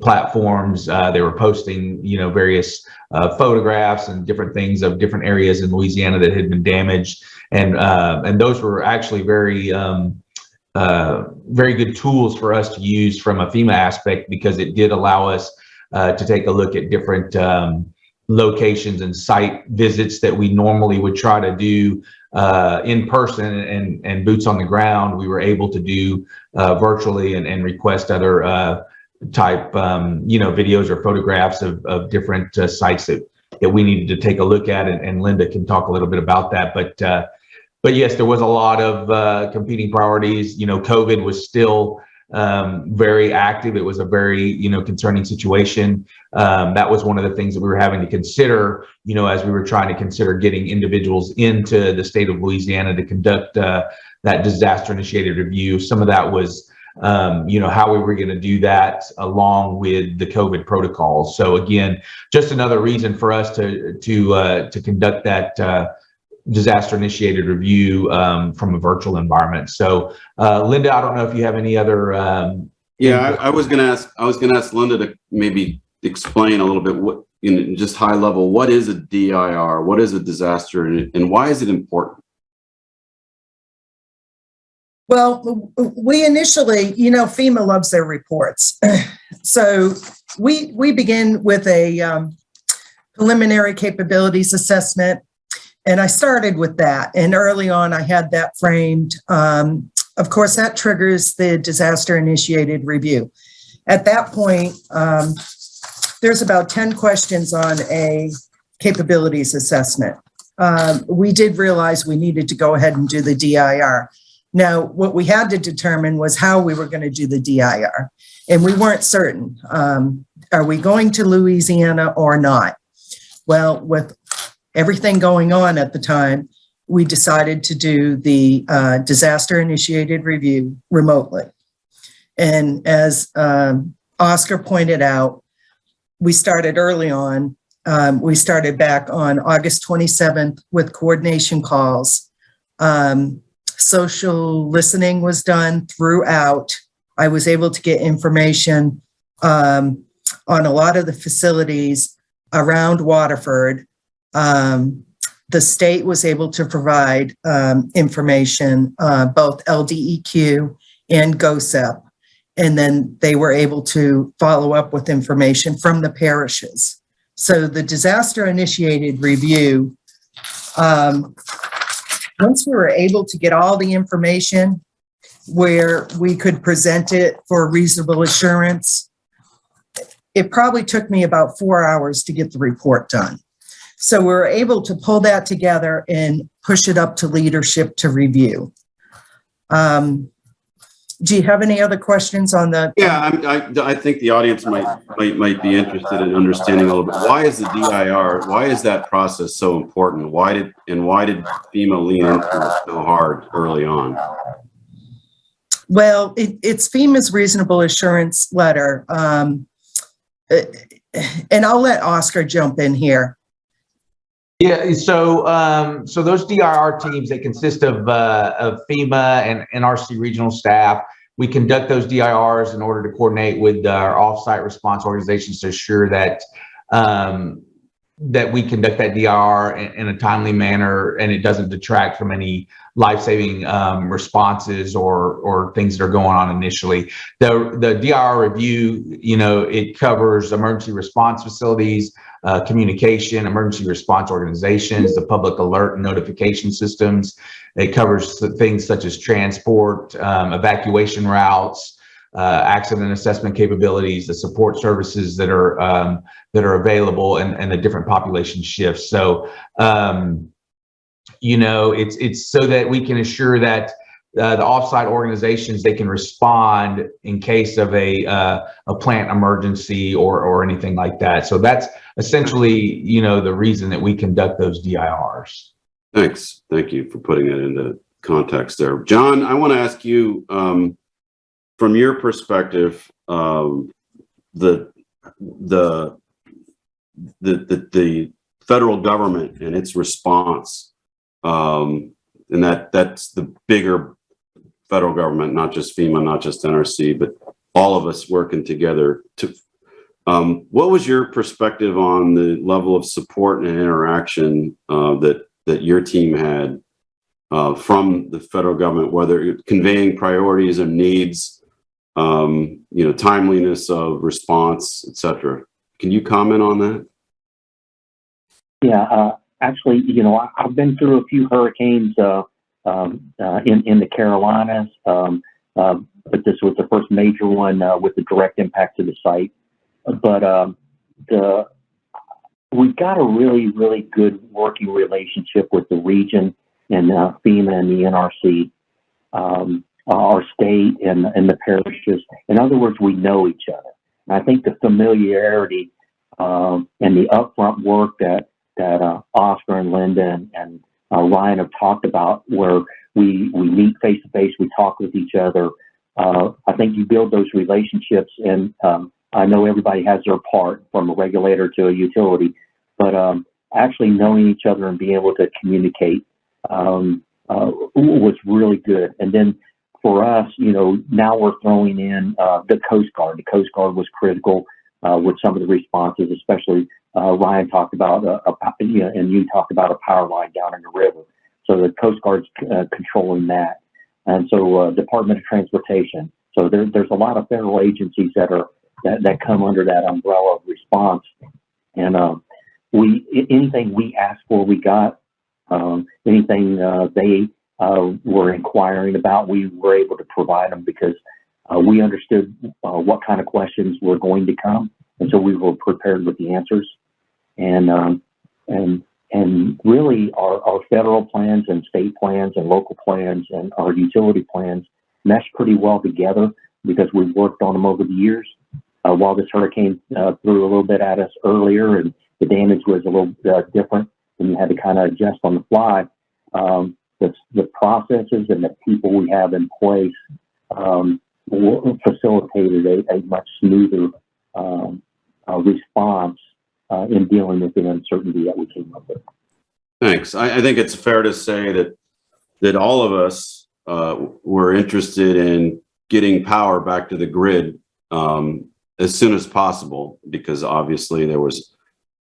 platforms. Uh, they were posting, you know, various uh, photographs and different things of different areas in Louisiana that had been damaged, and uh, and those were actually very um, uh, very good tools for us to use from a FEMA aspect because it did allow us to take a look at different um, locations and site visits that we normally would try to do uh, in person and and boots on the ground. We were able to do virtually and, and request other type, um, you know, videos or photographs of, of different uh, sites that, that we needed to take a look at. And, and Linda can talk a little bit about that. But, uh, but yes, there was a lot of uh, competing priorities. You know, COVID was still um, very active. It was a very, you know, concerning situation. Um, that was one of the things that we were having to consider, you know, as we were trying to consider getting individuals into the state of Louisiana to conduct uh, that disaster initiated review. Some of that was, um, you know, how we were going to do that along with the COVID protocols. So again, just another reason for us to to uh, to conduct that uh, disaster initiated review um, from a virtual environment. So uh, Linda, I don't know if you have any other. Um, Yeah, I, I was gonna ask, I was gonna ask Linda to maybe explain a little bit what, in just high level, what is a DIR? What is a disaster and, and why is it important? Well, we initially, you know, FEMA loves their reports. [CLEARS THROAT] So we, we begin with a um, preliminary capabilities assessment. And I started with that. And early on, I had that framed. Um, Of course, that triggers the disaster initiated review. At that point, um, there's about 10 questions on a capabilities assessment. Um, We did realize we needed to go ahead and do the DIR. Now, what we had to determine was how we were going to do the DIR, and we weren't certain. Um, are we going to Louisiana or not? Well, with everything going on at the time, we decided to do the uh, disaster initiated review remotely. And as um, Oscar pointed out, we started early on. Um, we started back on August 27th with coordination calls. Um, social listening was done throughout. I was able to get information um, on a lot of the facilities around Waterford. Um, the state was able to provide um, information, uh, both LDEQ and GOHSEP. And then they were able to follow up with information from the parishes. So the disaster initiated review um, once we were able to get all the information where we could present it for reasonable assurance, it probably took me about four hours to get the report done. So we were able to pull that together and push it up to leadership to review. Um, do you have any other questions on the? Yeah, I'm- I, I think the audience might, might, might be interested in understanding a little bit. Why is the DIR, why is that process so important? Why did, and why did FEMA lean into it so hard early on? Well, it, it's FEMA's reasonable assurance letter. Um, eh, and I'll let Oscar jump in here. Yeah, so um, so those DIR teams they consist of uh, of FEMA and NRC regional staff. We conduct those DIRs in order to coordinate with our offsite response organizations to assure that um, that we conduct that DR in, in a timely manner and it doesn't detract from any life-saving um, responses or or things that are going on initially. The the DIR review, you know, it covers emergency response facilities, uh, communication, emergency response organizations, the public alert and notification systems. It covers things such as transport, um, evacuation routes, uh, accident assessment capabilities, the support services that are um, that are available, and, and the different population shifts. So, um, you know, it's it's so that we can assure that uh, the offsite organizations they can respond in case of a uh, a plant emergency or or anything like that. So that's essentially, you know, the reason that we conduct those DIRs. Thanks. Thank you for putting it into context there. John, I want to ask you, um, from your perspective, um, the, the, the, the, the federal government and its response, um, and that, that's the bigger federal government, not just FEMA, not just NRC, but all of us working together to, um, what was your perspective on the level of support and interaction, uh, that that your team had uh, from the federal government, whether conveying priorities and needs, um, you know, timeliness of response, et cetera. Can you comment on that? Yeah, uh, actually, you know, I, I've been through a few hurricanes uh, um, uh, in in the Carolinas, um, uh, but this was the first major one uh, with the direct impact to the site. But um, the we've got a really, really good working relationship with the region and uh, FEMA and the NRC. Um, our state and, and the parishes. In other words, we know each other. And I think the familiarity um, and the upfront work that that uh, Oscar and Linda and, and uh, Ryan have talked about, where we we meet face to face, we talk with each other. Uh, I think you build those relationships, and um, I know everybody has their part, from a regulator to a utility, but um, actually knowing each other and being able to communicate um, uh, was really good. And then for us, you know, now we're throwing in uh, the Coast Guard. The Coast Guard was critical uh, with some of the responses, especially uh, Ryan talked about, a, a, you know, and you talked about a power line down in the river. So the Coast Guard's uh, controlling that. And so uh, Department of Transportation. So there, there's a lot of federal agencies that are that, that come under that umbrella of response. And um, we anything we asked for, we got. Um, anything uh, they uh, were inquiring about, we were able to provide them because uh, we understood what kind of questions were going to come, and so we were prepared with the answers. And um, and and really, our, our federal plans and state plans and local plans and our utility plans mesh pretty well together because we've worked on them over the years. Uh, while this hurricane uh, threw a little bit at us earlier and the damage was a little uh, different and you had to kind of adjust on the fly, um, the, the processes and the people we have in place um, facilitated a, a, much smoother um, uh, response uh, in dealing with the uncertainty that we came up with. Thanks. I, I think it's fair to say that that all of us uh, were interested in getting power back to the grid um, as soon as possible, because obviously there was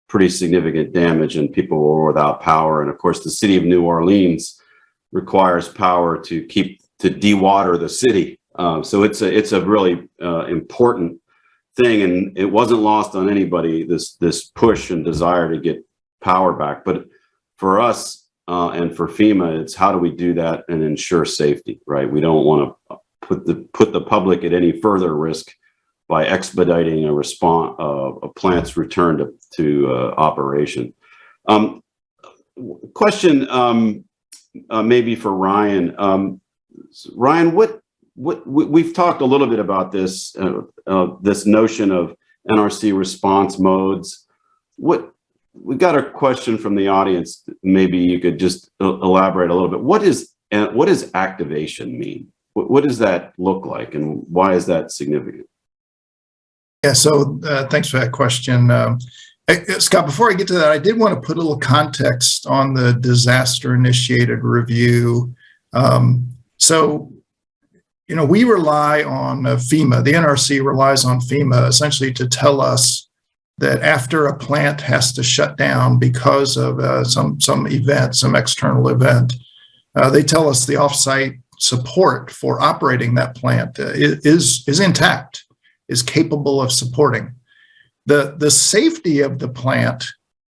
pretty significant damage and people were without power. And of course, the city of New Orleans requires power to keep to dewater the city. Um, so it's a it's a really uh, important thing, and it wasn't lost on anybody this this push and desire to get power back. But for us uh, and for FEMA, it's how do we do that and ensure safety, right? We don't want to put the put the public at any further risk by expediting a response uh, a plant's return to to uh, operation. Um, question um, uh, maybe for Ryan. Um, Ryan, what what we've talked a little bit about this uh, uh, this notion of NRC response modes. What we got a question from the audience. Maybe you could just elaborate a little bit. What is uh, what does activation mean? What, what does that look like, and why is that significant? Yeah. So uh, thanks for that question. Um, Scott, before I get to that, I did want to put a little context on the disaster initiated review. Um, so you know, we rely on uh, FEMA, the NRC relies on FEMA essentially to tell us that after a plant has to shut down because of uh, some, some event, some external event, uh, they tell us the offsite support for operating that plant uh, is, is intact, is capable of supporting. The, the safety of the plant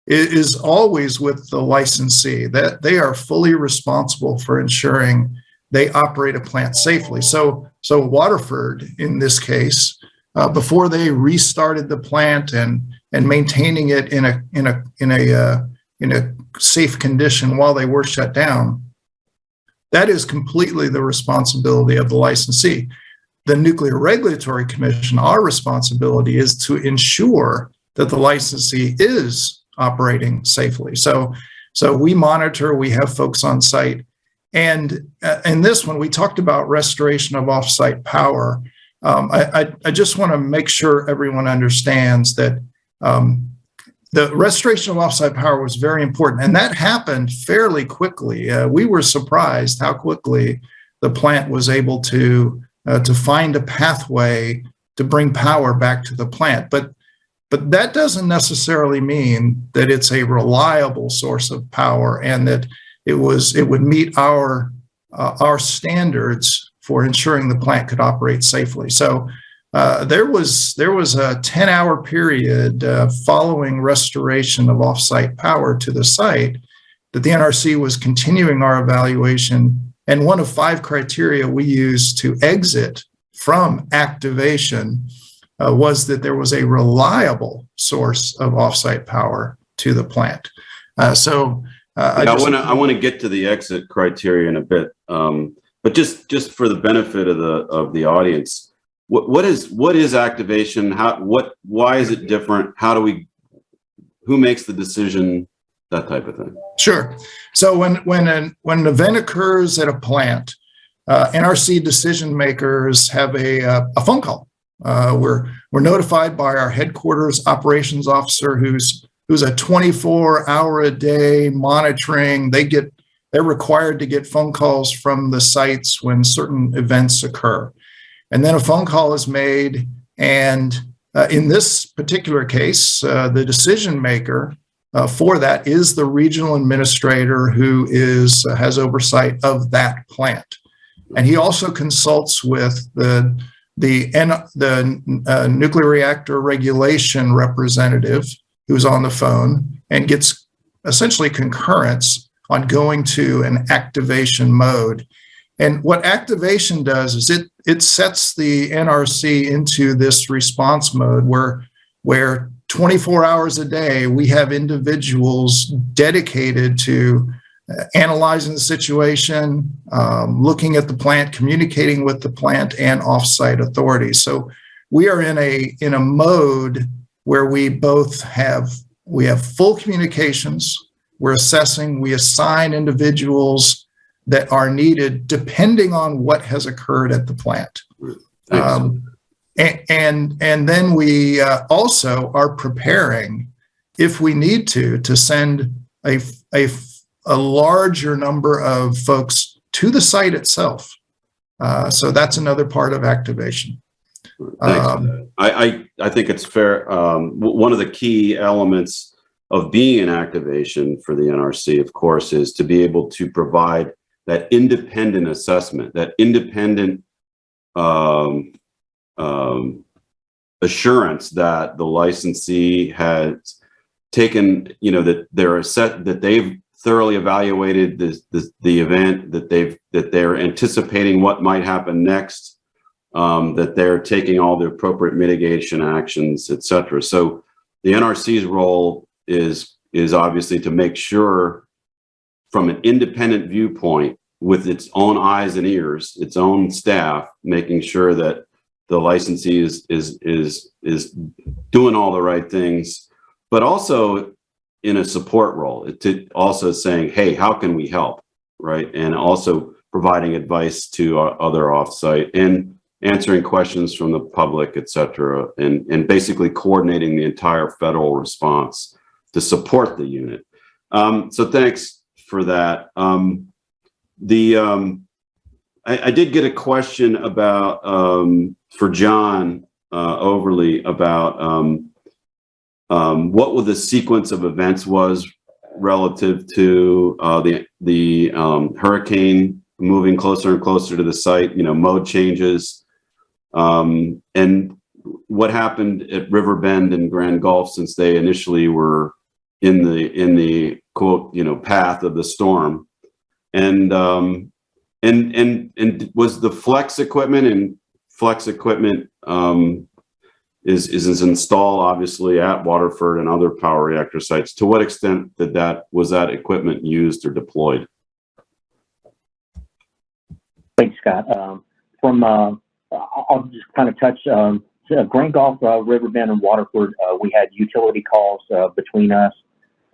is always with the licensee, that they are fully responsible for ensuring they operate a plant safely. So, so Waterford, in this case, uh, before they restarted the plant and and maintaining it in a in a in a uh, in a safe condition while they were shut down, that is completely the responsibility of the licensee. The Nuclear Regulatory Commission, our responsibility is to ensure that the licensee is operating safely. So, so we monitor, we have folks on site and uh, in this one, we talked about restoration of offsite power. Um, I, I, I, just want to make sure everyone understands that um, the restoration of offsite power was very important, and that happened fairly quickly. Uh, we were surprised how quickly the plant was able to uh, to find a pathway to bring power back to the plant. But but that doesn't necessarily mean that it's a reliable source of power and that it was it would meet our uh, our standards for ensuring the plant could operate safely. So uh, there was there was a 10 hour period uh, following restoration of offsite power to the site that the NRC was continuing our evaluation. And one of five criteria we used to exit from activation uh, was that there was a reliable source of offsite power to the plant. Uh, so uh, I, I want to I want to get to the exit criteria in a bit. Um, but just, just for the benefit of the, of the audience, what, what is, what is activation? How, what, why is it different? How do we, who makes the decision? That type of thing. Sure. So when when an when an event occurs at a plant, uh, NRC decision makers have a uh, a phone call. Uh, we're we're notified by our headquarters operations officer, who's who's a 24 hour a day monitoring. They get they're required to get phone calls from the sites when certain events occur, and then a phone call is made. And uh, in this particular case, uh, the decision maker uh, for that is the regional administrator who is uh, has oversight of that plant, and he also consults with the the N, the uh, nuclear reactor regulation representative who's on the phone and gets essentially concurrence on going to an activation mode. And what activation does is it it sets the NRC into this response mode where where 24 hours a day, we have individuals dedicated to uh, analyzing the situation, um, looking at the plant, communicating with the plant and offsite authorities. So we are in a in a mode where we both have we have full communications. We're assessing. We assign individuals that are needed depending on what has occurred at the plant. Um, and, and, and then we uh, also are preparing, if we need to, to send a, a, a larger number of folks to the site itself. Uh, so that's another part of activation. Thanks. Um, I, I, I think it's fair. Um, one of the key elements of being an activation for the NRC, of course, is to be able to provide that independent assessment, that independent um, um, assurance that the licensee has taken, you know, that they're set, that they've thoroughly evaluated the, the, the event, that they've, that they're anticipating what might happen next, um, that they're taking all the appropriate mitigation actions, et cetera. So the NRC's role is, is obviously to make sure from an independent viewpoint with its own eyes and ears, its own staff, making sure that the licensee is, is, is, is doing all the right things, but also in a support role to also saying, hey, how can we help? Right. And also providing advice to uh, other offsite and answering questions from the public, et cetera, and, and basically coordinating the entire federal response to support the unit. Um, so thanks for that. Um, the um, I, I, did get a question about um, for John uh, Overly about um, um, what the sequence of events was relative to uh, the the hurricane moving closer and closer to the site. You know, mode changes, um, and what happened at River Bend and Grand Gulf since they initially were in the in the quote you know path of the storm and um, and and and was the flex equipment and flex equipment um, is is installed obviously at Waterford and other power reactor sites. To what extent did that was that equipment used or deployed? Thanks, Scott. Um, from uh, I'll just kind of touch um, Grand Gulf, uh, River Bend, and Waterford. Uh, we had utility calls uh, between us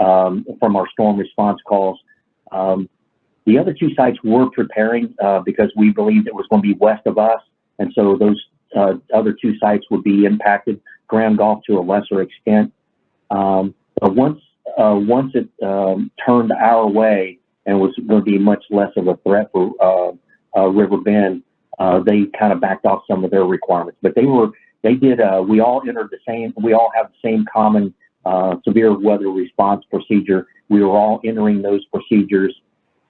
um, from our storm response calls. Um, the other two sites were preparing uh, because we believed it was going to be west of us, and so those uh, other two sites would be impacted. Grand Gulf to a lesser extent. Um, but once uh, once it um, turned our way and was going to be much less of a threat for uh, uh, uh, they kind of backed off some of their requirements. But they were they did. we all entered the same. We all have the same common severe weather response procedure. We were all entering those procedures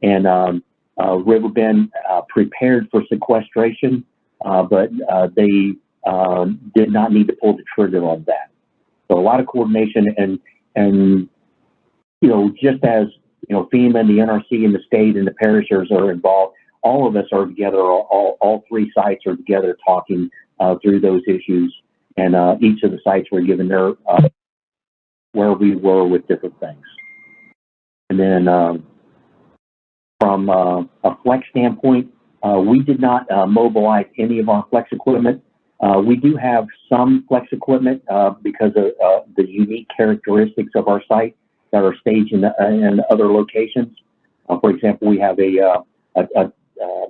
and um, uh, River Bend uh, prepared for sequestration, uh, but uh, they um, did not need to pull the trigger on that. So a lot of coordination and and you know just as you know FEMA and the NRC and the state and the parishes are involved, all of us are together. All all, three sites are together talking uh, through those issues, and uh, each of the sites were given their where we were with different things. And then um, from uh, a flex standpoint, Uh, we did not uh, mobilize any of our flex equipment. Uh, we do have some flex equipment uh, because of uh, the unique characteristics of our site that are staged in, in other locations. Uh, for example, we have a, uh, a, a uh,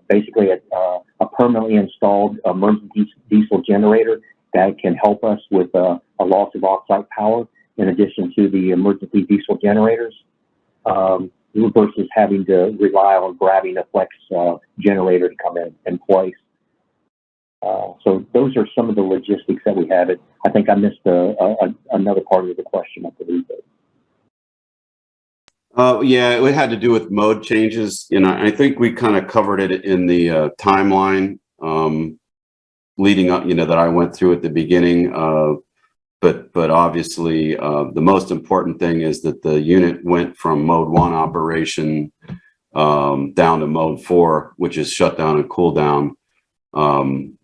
basically a, uh, a permanently installed emergency diesel generator that can help us with uh, a loss of off-site power in addition to the emergency diesel generators um, versus having to rely on grabbing a flex uh, generator to come in in place. Uh, so those are some of the logistics that we have. It. I think I missed a, a, another part of the question. I believe. Uh, yeah, it had to do with mode changes. You know, I think we kind of covered it in the uh, timeline um, leading up, you know, that I went through at the beginning. Uh, but but obviously, uh, the most important thing is that the unit went from mode one operation um, down to mode four, which is shutdown and cool down um,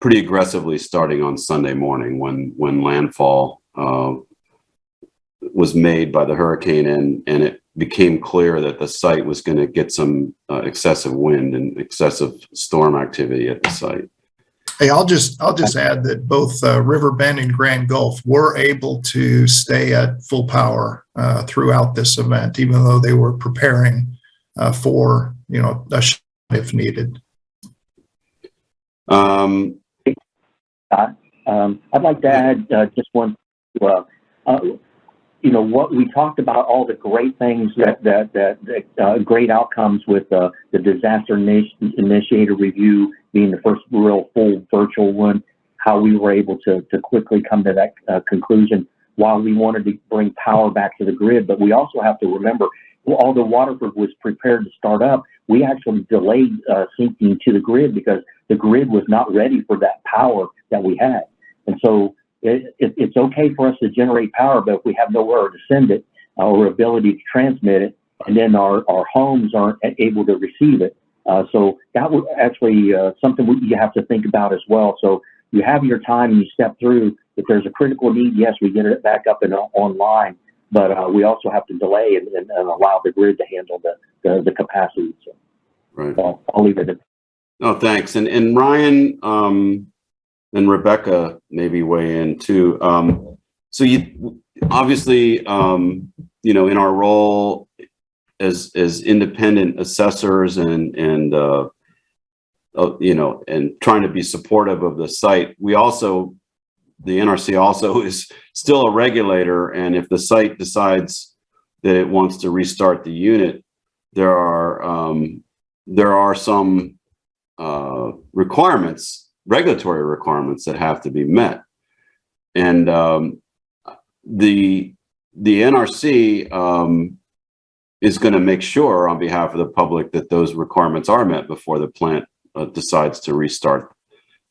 pretty aggressively starting on Sunday morning when when landfall uh, was made by the hurricane and and it became clear that the site was going to get some uh, excessive wind and excessive storm activity at the site. Hey, I'll just, I'll just add that both uh, River Bend and Grand Gulf were able to stay at full power uh, throughout this event, even though they were preparing uh, for, you know, a shut if needed. Um, um, I'd like to add uh, just one, uh, uh, you know, what we talked about, all the great things that, that, that, that uh, great outcomes with uh, the disaster initiator review being the first real full virtual one, how we were able to, to quickly come to that uh, conclusion while we wanted to bring power back to the grid. But we also have to remember, although Waterford was prepared to start up, we actually delayed uh, syncing to the grid because the grid was not ready for that power that we had. And so it, it, it's okay for us to generate power, but if we have nowhere to send it uh, or ability to transmit it, and then our, our homes aren't able to receive it, uh, so that was actually uh, something we, you have to think about as well. So you have your time and you step through. If there's a critical need, yes, we get it back up and uh, online, but uh, we also have to delay and, and, and, allow the grid to handle the, the, the capacity. So, right. So I'll leave it at Oh, thanks. And, and Ryan um, and Rebecca maybe weigh in too. Um, so you obviously, um, you know, in our role as as independent assessors and and uh, uh, you know and trying to be supportive of the site we also the nrc also [LAUGHS] is still a regulator and if the site decides that it wants to restart the unit there are um, there are some uh, requirements regulatory requirements that have to be met and um, the the nrc um, is going to make sure on behalf of the public that those requirements are met before the plant uh, decides to restart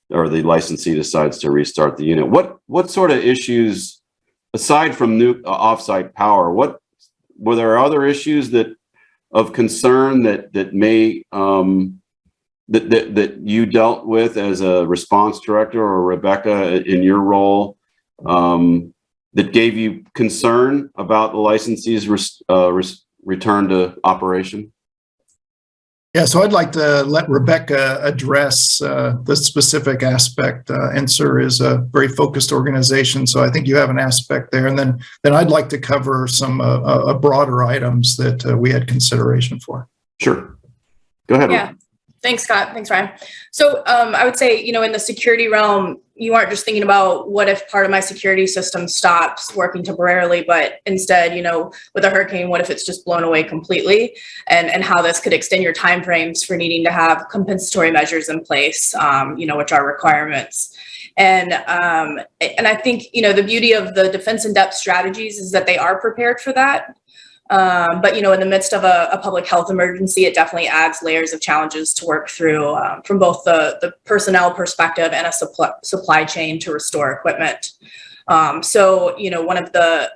or the licensee decides to restart the unit. What what sort of issues, aside from new uh, offsite power, what were there other issues that of concern that that may um, that, that that you dealt with as a response director or Rebecca in your role um, that gave you concern about the licensee's res, uh, res, return to operation? Yeah, so I'd like to let Rebecca address uh, the specific aspect. Uh, NSIR is a very focused organization, so I think you have an aspect there. And then, then I'd like to cover some uh, uh broader items that uh, we had consideration for. Sure. Go ahead. Yeah. Thanks, Scott. Thanks, Ryan. So um, I would say, you know, in the security realm, you aren't just thinking about what if part of my security system stops working temporarily, but instead, you know, with a hurricane, what if it's just blown away completely, and and how this could extend your timeframes for needing to have compensatory measures in place, um, you know, which are requirements. And um, and I think you know the beauty of the defense in depth strategies is that they are prepared for that. Um, but you know, in the midst of a, a, public health emergency, it definitely adds layers of challenges to work through um, from both the, the personnel perspective and a supply, supply chain to restore equipment. Um, so, you know, one of the,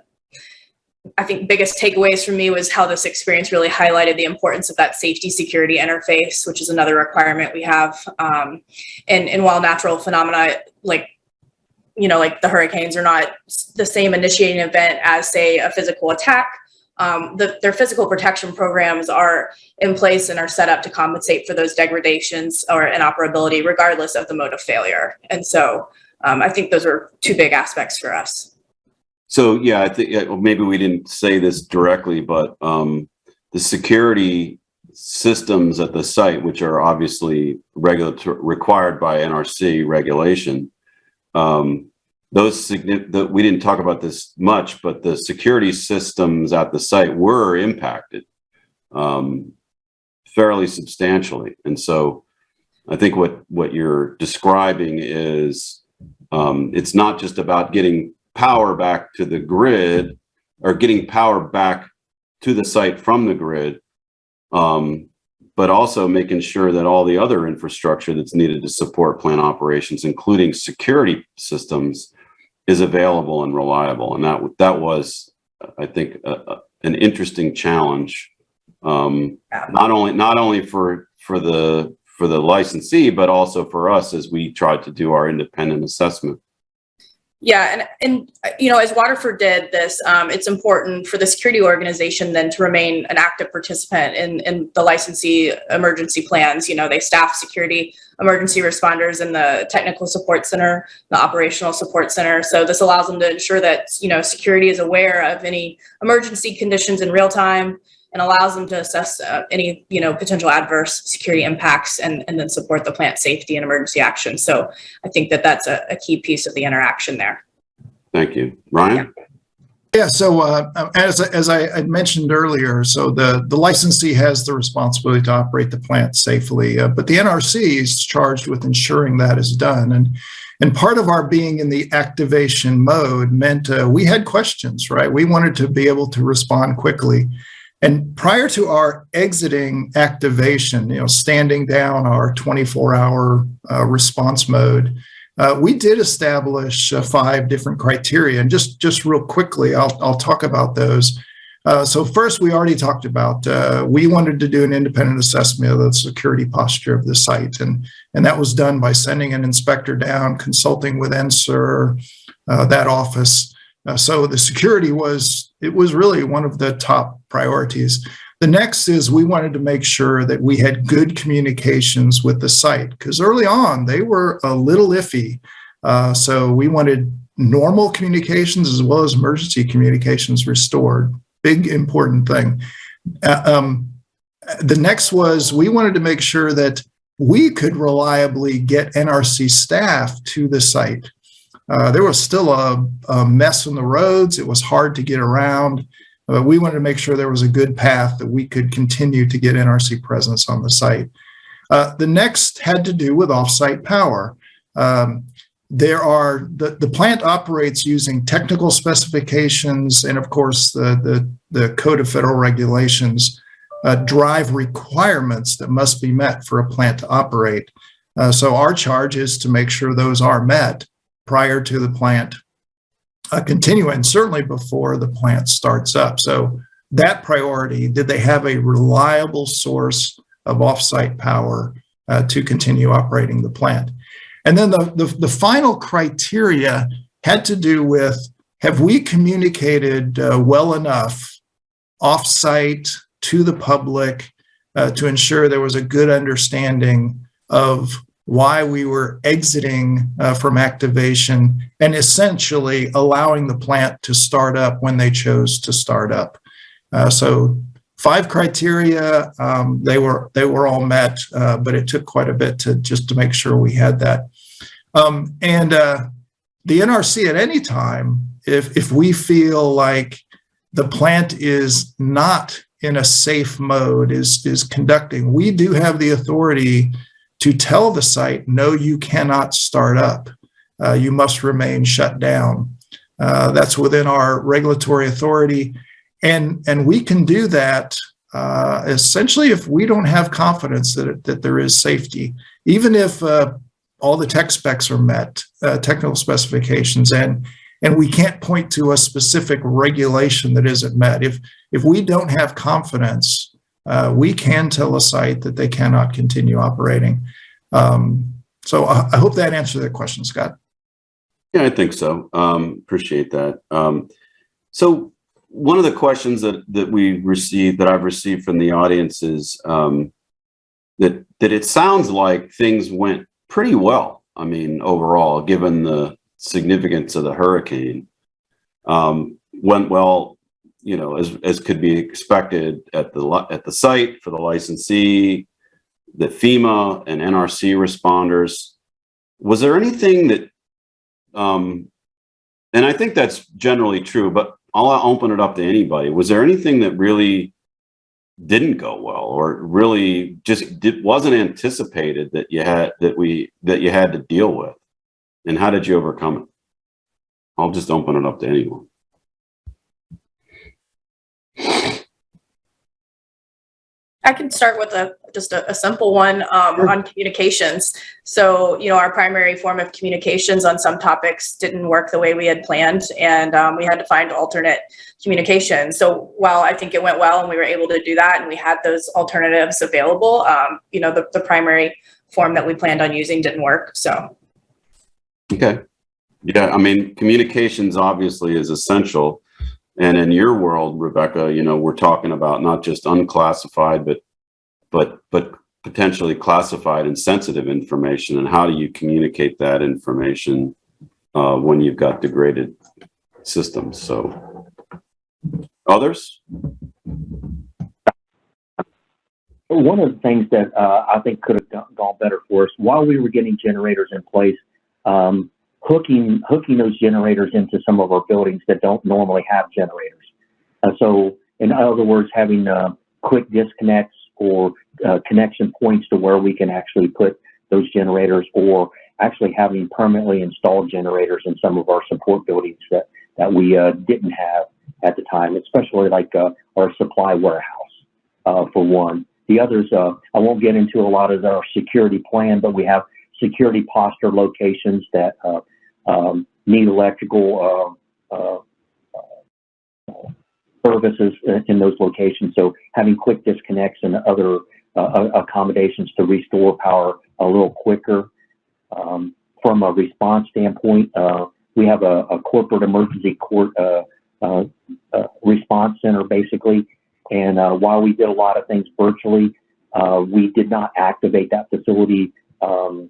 I think, biggest takeaways for me was how this experience really highlighted the importance of that safety security interface, which is another requirement we have. Um, and, and while natural phenomena like you know, like the hurricanes are not the same initiating event as say a physical attack um, the, their physical protection programs are in place and are set up to compensate for those degradations or inoperability regardless of the mode of failure. And so um, I think those are two big aspects for us. So, yeah, I think, maybe we didn't say this directly, but, um, the security systems at the site, which are obviously required by NRC regulation, um, those that we didn't talk about this much, but the security systems at the site were impacted, um, fairly substantially. And so I think what, what you're describing is, um, it's not just about getting power back to the grid or getting power back to the site from the grid, um, but also making sure that all the other infrastructure that's needed to support plant operations, including security systems, is available and reliable. And that that was, I think, a, a- an interesting challenge. Um, not only not only for for the for the licensee, but also for us as we tried to do our independent assessment. Yeah, and and you know, as Waterford did this, um, it's important for the security organization then to remain an active participant in in the licensee emergency plans. You know, they staff security emergency responders in the technical support center, the operational support center. So this allows them to ensure that you know security is aware of any emergency conditions in real time and allows them to assess uh, any you know potential adverse security impacts and and then support the plant safety and emergency action. So I think that that's a, a key piece of the interaction there. Thank you, Ryan. Yeah, so uh, as, as I mentioned earlier, so the, the licensee has the responsibility to operate the plant safely, uh, but the NRC is charged with ensuring that is done. And, and part of our being in the activation mode meant uh, we had questions, right? We wanted to be able to respond quickly. And prior to our exiting activation, you know, standing down our 24 hour uh, response mode, uh, we did establish uh, five different criteria, and just just real quickly, I'll I'll talk about those. Uh, so first, we already talked about uh, we wanted to do an independent assessment of the security posture of the site, and and that was done by sending an inspector down, consulting with NSIR, uh, that office. Uh, so the security was it was really one of the top priorities. The next is we wanted to make sure that we had good communications with the site because early on they were a little iffy. Uh, so we wanted normal communications as well as emergency communications restored. Big important thing. Uh, um, the next was we wanted to make sure that we could reliably get NRC staff to the site. Uh, there was still a, a mess on the roads. It was hard to get around. But we wanted to make sure there was a good path that we could continue to get NRC presence on the site. Uh, the next had to do with offsite power. Um, there are the, the plant operates using technical specifications and of course the, the, the code of federal regulations uh, drive requirements that must be met for a plant to operate. Uh, so our charge is to make sure those are met prior to the plant uh, continue and certainly before the plant starts up. So that priority, did they have a reliable source of offsite power uh, to continue operating the plant? And then the, the, the, final criteria had to do with, have we communicated uh, well enough offsite to the public uh, to ensure there was a good understanding of why we were exiting uh, from activation and essentially allowing the plant to start up when they chose to start up. Uh, so five criteria, um, they were they were all met, uh, but it took quite a bit to just to make sure we had that. Um, and uh, the NRC at any time, if if we feel like the plant is not in a safe mode, is is conducting, we do have the authority to tell the site, no, you cannot start up. Uh, you must remain shut down. Uh, that's within our regulatory authority. And, and we can do that uh, essentially if we don't have confidence that, that there is safety, even if uh, all the tech specs are met, uh, technical specifications, and, and we can't point to a specific regulation that isn't met. If, if we don't have confidence uh, we can tell a site that they cannot continue operating. Um, so I, I, hope that answered that question, Scott. Yeah, I think so. Um, appreciate that. Um, so one of the questions that, that we received, that I've received from the audience is, um, that, that it sounds like things went pretty well. I mean, overall, given the significance of the hurricane. Um, went well, you know, as, as could be expected at the, at the site for the licensee, the FEMA and NRC responders. Was there anything that, um, and I think that's generally true, but I'll open it up to anybody. Was there anything that really didn't go well or really just did, wasn't anticipated that you had, that we, that you had to deal with? And how did you overcome it? I'll just open it up to anyone. I can start with a, just a, a simple one, um, on communications. So, you know, our primary form of communications on some topics didn't work the way we had planned and, um, we had to find alternate communication. So while I think it went well and we were able to do that and we had those alternatives available, um, you know, the, the primary form that we planned on using didn't work, so. Okay. Yeah, I mean, communications obviously is essential. And in your world, Rebecca, you know, we're talking about not just unclassified, but, but, but potentially classified and sensitive information. And how do you communicate that information uh, when you've got degraded systems? So others? One of the things that uh, I think could have gone- better for us while we were getting generators in place, um, hooking hooking those generators into some of our buildings that don't normally have generators. Uh, so, in other words, having uh, quick disconnects or uh, connection points to where we can actually put those generators, or actually having permanently installed generators in some of our support buildings that that we uh, didn't have at the time, especially like uh, our supply warehouse, uh, for one. The others, I won't get into a lot of our security plan, but we have security posture locations that uh, um, need electrical uh, uh, uh, services in those locations. So having quick disconnects and other uh, accommodations to restore power a little quicker. Um, from a response standpoint, uh, we have a, a corporate emergency court uh, uh, uh, response center basically. And uh, while we did a lot of things virtually, uh, we did not activate that facility um,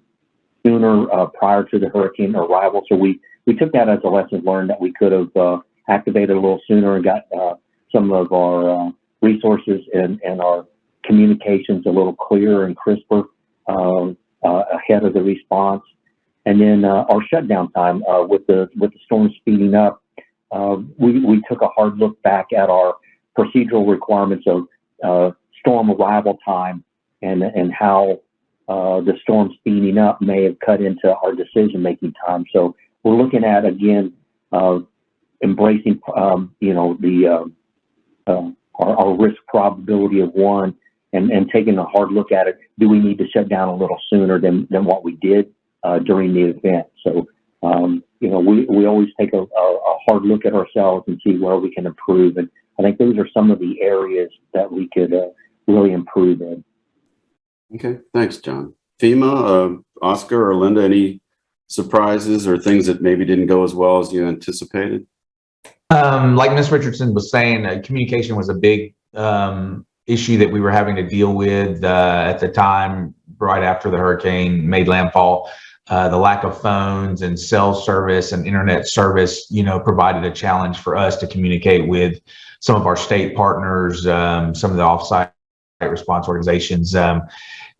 sooner uh, prior to the hurricane arrival. So we, we took that as a lesson learned that we could have uh, activated a little sooner and got uh, some of our uh, resources and, and our communications a little clearer and crisper um, uh, ahead of the response. And then uh, our shutdown time with the with the storm speeding up, we, we took a hard look back at our procedural requirements of storm arrival time and and how uh, the storm speeding up may have cut into our decision making time. So we're looking at again uh, embracing um, you know the uh, our, our risk probability of one and, and taking a hard look at it. Do we need to shut down a little sooner than, than what we did uh, during the event? So, um, you know, we, we always take a, a, a hard look at ourselves and see where we can improve. And I think those are some of the areas that we could uh, really improve in. Okay, thanks, John. FEMA, uh, Oscar or Linda, any surprises or things that maybe didn't go as well as you anticipated? Um, like Ms. Richardson was saying, uh, communication was a big um, issue that we were having to deal with uh, at the time, right after the hurricane made landfall. Uh, the lack of phones and cell service and internet service, you know, provided a challenge for us to communicate with some of our state partners, um, some of the offsite response organizations. Um,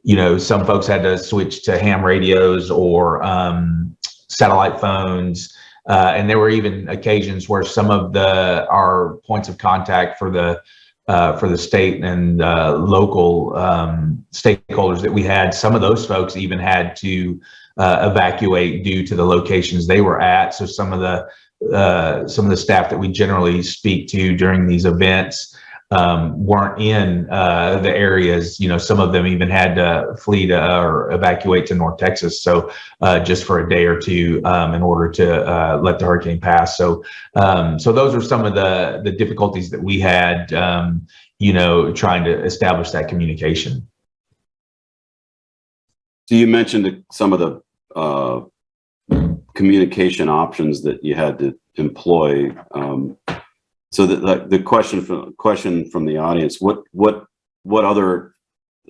you know, some folks had to switch to ham radios or um, satellite phones. Uh, and there were even occasions where some of the our points of contact for the uh, for the state and uh, local um, stakeholders that we had, some of those folks even had to uh, evacuate due to the locations they were at. So some of the uh, some of the staff that we generally speak to during these events um, weren't in uh, the areas. You know, some of them even had to flee to or evacuate to North Texas. So uh, just for a day or two um, in order to uh, let the hurricane pass. So um, so those are some of the the difficulties that we had. Um, you know, trying to establish that communication. So you mentioned some of the uh, communication options that you had to employ. Um, So the, the, the question from, question from the audience, what, what, what other,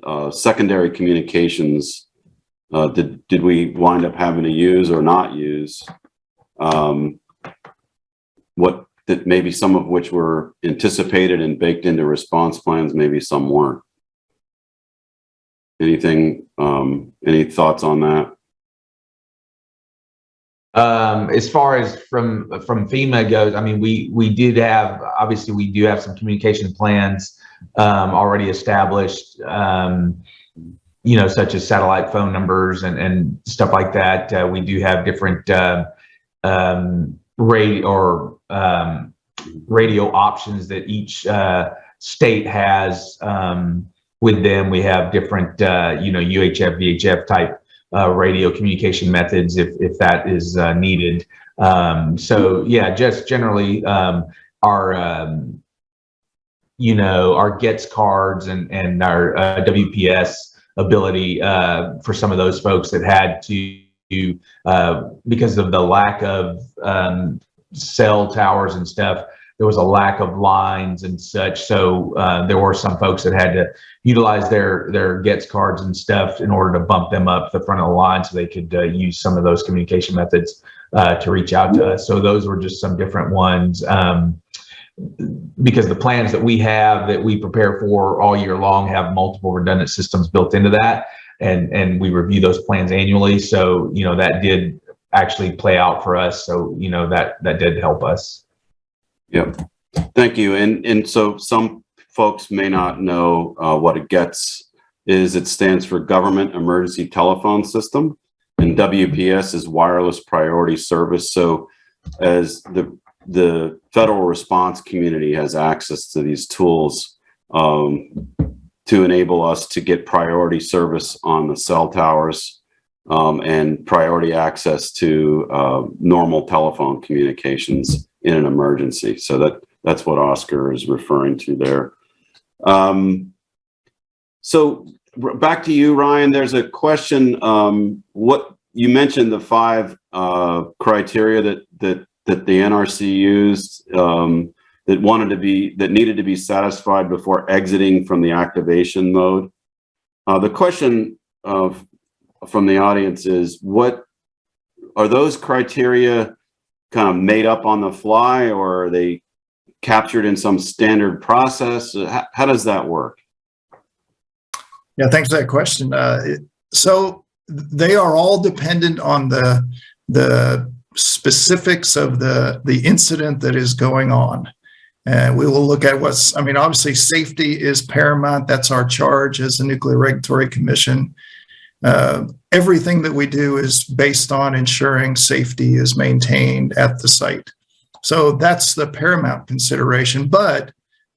uh, secondary communications, uh, did, did we wind up having to use or not use? Um, what, that maybe some of which were anticipated and baked into response plans, maybe some weren't. Anything, um, any thoughts on that? Um, as far as from, from FEMA goes, I mean, we, we did have, obviously, we do have some communication plans, um, already established, um, you know, such as satellite phone numbers and, and stuff like that. Uh, we do have different, uh, um, radio or, um, radio options that each, uh, state has, um, with them. We have different, uh, you know, UHF, VHF type uh, radio communication methods if, if that is uh, needed. Um, so yeah, just generally um, our, um, you know, our GETS cards and, and our uh, WPS ability uh, for some of those folks that had to, uh, because of the lack of um, cell towers and stuff, there was a lack of lines and such. So uh, there were some folks that had to utilize their their GETS cards and stuff in order to bump them up the front of the line so they could uh, use some of those communication methods uh, to reach out to us. So those were just some different ones. Um, because the plans that we have that we prepare for all year long have multiple redundant systems built into that and and we review those plans annually so you know that did actually play out for us so you know that that did help us Yep. Thank you. And, and so some folks may not know uh, what it GETS is it stands for Government Emergency Telephone System and WPS is Wireless Priority Service. So as the, the federal response community has access to these tools um, to enable us to get priority service on the cell towers um, and priority access to uh, normal telephone communications in an emergency. So that that's what Oscar is referring to there. Um, so back to you, Ryan. There's a question. Um, what you mentioned the five uh, criteria that that that the NRC used um, that wanted to be that needed to be satisfied before exiting from the activation mode. Uh, the question of from the audience is what are those criteria kind of made up on the fly or are they captured in some standard process? How, how does that work? Yeah, thanks for that question. Uh, so they are all dependent on the the specifics of the the incident that is going on. And we will look at what's, I mean, obviously safety is paramount. That's our charge as the Nuclear Regulatory Commission. Uh, everything that we do is based on ensuring safety is maintained at the site. So that's the paramount consideration, but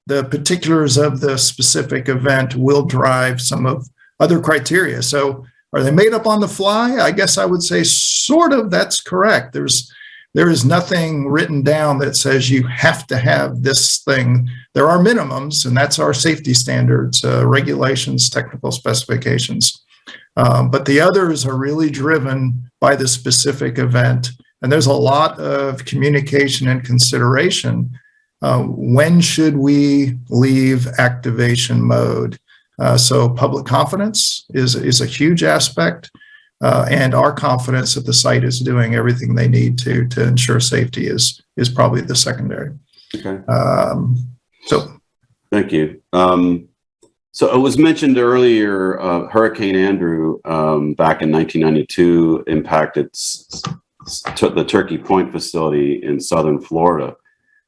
the particulars of the specific event will drive some of other criteria. So are they made up on the fly? I guess I would say sort of that's correct. There's there is nothing written down that says you have to have this thing. There are minimums, and that's our safety standards, uh, regulations, technical specifications. Um, but the others are really driven by the specific event. And there's a lot of communication and consideration. Uh, when should we leave activation mode? Uh, so public confidence is, is a huge aspect. Uh, and our confidence that the site is doing everything they need to to ensure safety is is probably the secondary. Okay. Um, so Thank you. Um, so it was mentioned earlier, uh, Hurricane Andrew um, back in 1992 impacted the Turkey Point facility in southern Florida. It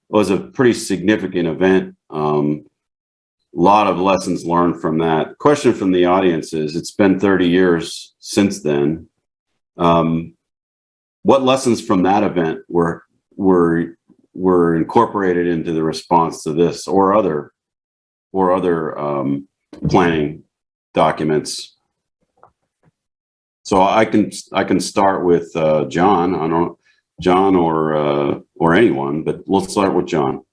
was a pretty significant event. Um, a lot of lessons learned from that. Question from the audience is, it's been 30 years since then. Um, what lessons from that event were were were incorporated into the response to this or other or other um, planning documents? So I can I can start with uh, John. I don't John or uh, or anyone, but let's start with John.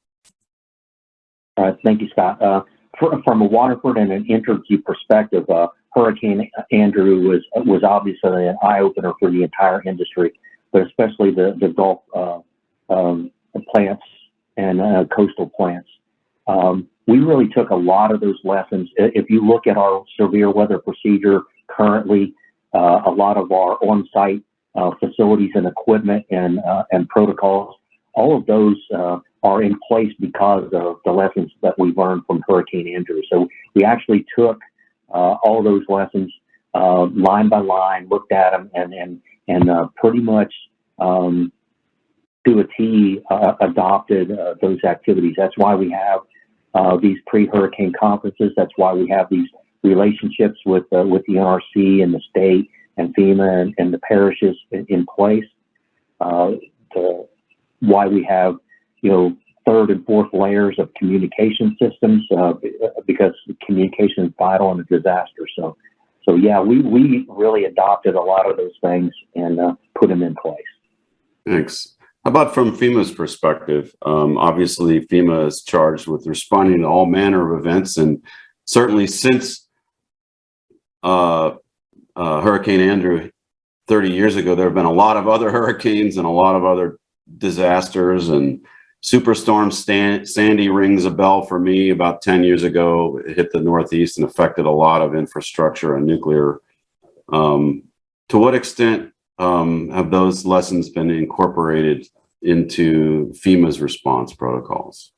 All right, thank you, Scott. Uh, fr- from a Waterford and an Entergy perspective, uh, Hurricane Andrew was was obviously an eye opener for the entire industry, but especially the the Gulf uh, um, plants and uh, coastal plants. Um, we really took a lot of those lessons. If you look at our severe weather procedure currently, uh, a lot of our on-site uh, facilities and equipment and uh, and protocols, all of those uh, are in place because of the lessons that we learned from Hurricane Andrew. So we actually took uh, all those lessons uh, line by line, looked at them, and and and pretty much um, to a T adopted those activities. That's why we have uh, these pre-hurricane conferences. That's why we have these relationships with uh, with the NRC and the state and FEMA and, and the parishes in, in place. Uh, the, why we have you know third and fourth layers of communication systems uh, because communication is vital in a disaster. So. So yeah, we, we really adopted a lot of those things and uh, put them in place. Thanks. How about from FEMA's perspective? Um, obviously FEMA is charged with responding to all manner of events and certainly since uh, uh, Hurricane Andrew 30 years ago, there have been a lot of other [LAUGHS] hurricanes and a lot of other disasters and Superstorm Stan Sandy rings a bell for me about 10 years ago. It hit the Northeast and affected a lot of infrastructure and nuclear. Um, to what extent um, have those lessons been incorporated into FEMA's response protocols?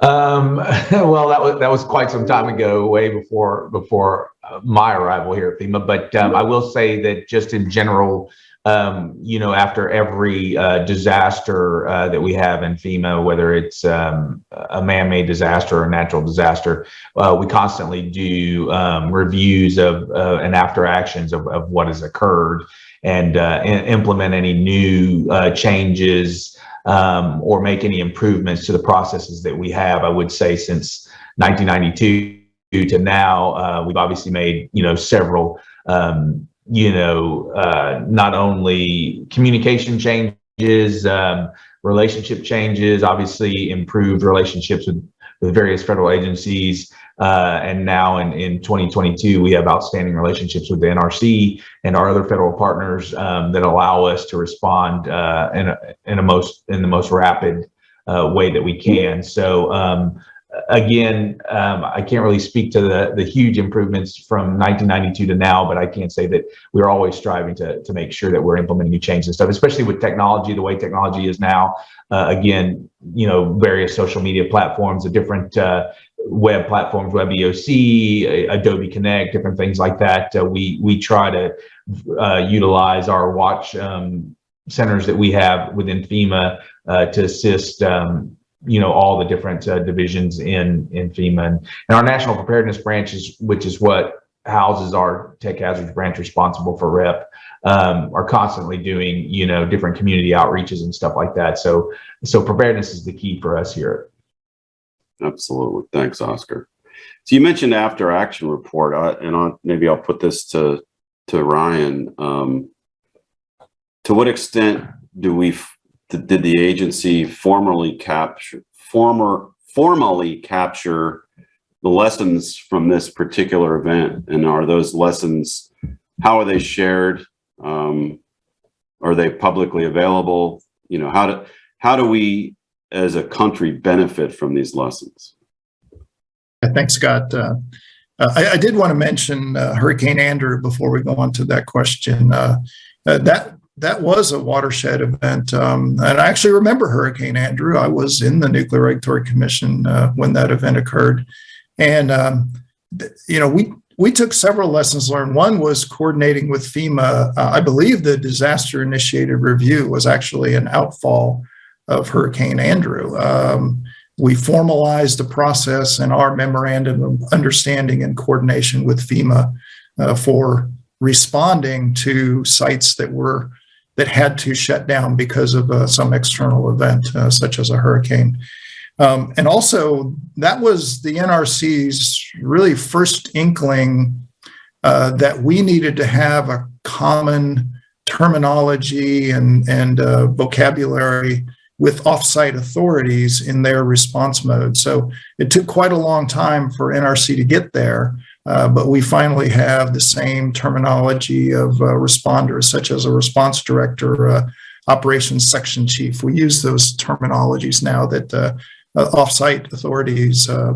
Um, [LAUGHS] well, that was that was quite some time ago, way before before uh, my arrival here at FEMA. But um, I will say that just in general, um, you know, after every uh, disaster uh, that we have in FEMA, whether it's um, a man-made disaster or a natural disaster, uh, we constantly do um, reviews of uh, and after actions of, of what has occurred and uh, implement any new uh, changes um, or make any improvements to the processes that we have. I would say since 1992 to now, we've obviously made you know several um, you know uh, not only communication changes, um, relationship changes, obviously improved relationships with with various federal agencies. Uh, and now in, in 2022, we have outstanding relationships with the NRC and our other federal partners um, that allow us to respond uh, in, a, in a most in the most rapid uh, way that we can. So um, again, um, I can't really speak to the the huge improvements from 1992 to now, but I can say that we're always striving to to make sure that we're implementing new changes and stuff, especially with technology, the way technology is now. Uh, again, you know, various social media platforms, the different uh, web platforms, Web EOC, Adobe Connect, different things like that. Uh, we we try to uh, utilize our watch um, centers that we have within FEMA uh, to assist. Um, you know all the different uh, divisions in in FEMA and, and our national preparedness branches, which is what houses our tech hazards branch responsible for REP um, are constantly doing you know different community outreaches and stuff like that so so preparedness is the key for us here Absolutely. Thanks, Oscar. So you mentioned after action report, uh, and I'll, maybe I'll put this to to Ryan. Um, to what extent do we did the agency formally capture former formally capture the lessons from this particular event, and are those lessons how are they shared? Um, are they publicly available? You know how do how do we as a country benefit from these lessons? Thanks, Scott. Uh, I, I, did want to mention uh, Hurricane Andrew before we go on to that question. Uh, that that was a watershed event, um, and I actually remember Hurricane Andrew. I was in the Nuclear Regulatory Commission when that event occurred, and um, you know we we took several lessons learned. One was coordinating with FEMA. I believe the disaster initiated review was actually an outfall of Hurricane Andrew. Um, we formalized the process in our memorandum of understanding and coordination with FEMA uh, for responding to sites that were that had to shut down because of uh, some external event, uh, such as a hurricane. Um, and also, that was the NRC's really first inkling uh, that we needed to have a common terminology and, and uh, vocabulary with offsite authorities in their response mode. So it took quite a long time for NRC to get there, uh, but we finally have the same terminology of uh, responders, such as a response director, uh, operations section chief. We use those terminologies now that uh, uh, offsite authorities, uh,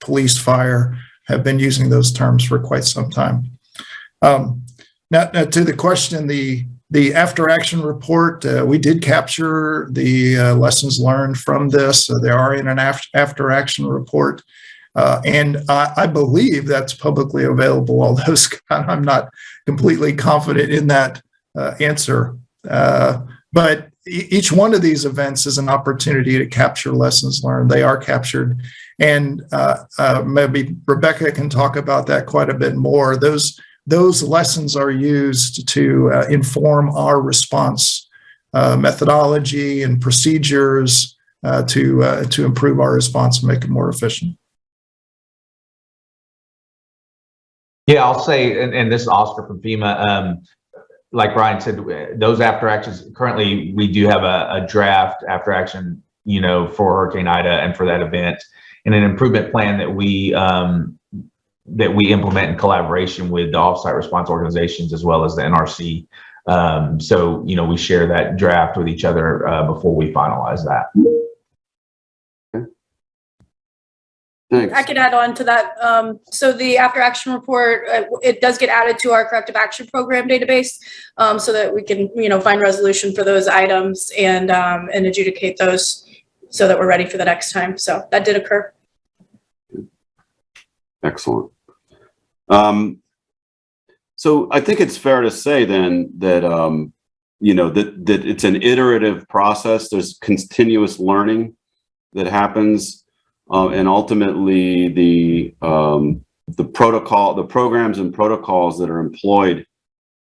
police, fire have been using those terms for quite some time. Um, now, now to the question, the the after action report, we did capture the lessons learned from this. They are in an after action report. Uh, and I, I believe that's publicly available, although [LAUGHS] Scott, I'm not completely confident in that uh, answer. Uh, but each one of these events is an opportunity to capture lessons learned. They are captured. And uh, uh, maybe Rebecca can talk about that quite a bit more. Those, those lessons are used to inform our response methodology and procedures to, to improve our response and make it more efficient. Yeah, I'll say, and, and this is Oscar from FEMA. Um, like Ryan said, those after actions, currently we do have a, a draft after action, you know, for Hurricane Ida and for that event and an improvement plan that we, um, that we implement in collaboration with the offsite response organizations as well as the NRC. Um, so, you know, we share that draft with each other uh, before we finalize that. Thanks. I could add on to that. Um, so the after action report, uh, it does get added to our corrective action program database. Um, so that we can, you know, find resolution for those items and, um, and adjudicate those so that we're ready for the next time. So that did occur. Excellent. Um, so I think it's fair to say then that, um, you know, that, that it's an iterative process. There's continuous learning that happens. Uh, and ultimately the, um, the protocol, the programs and protocols that are employed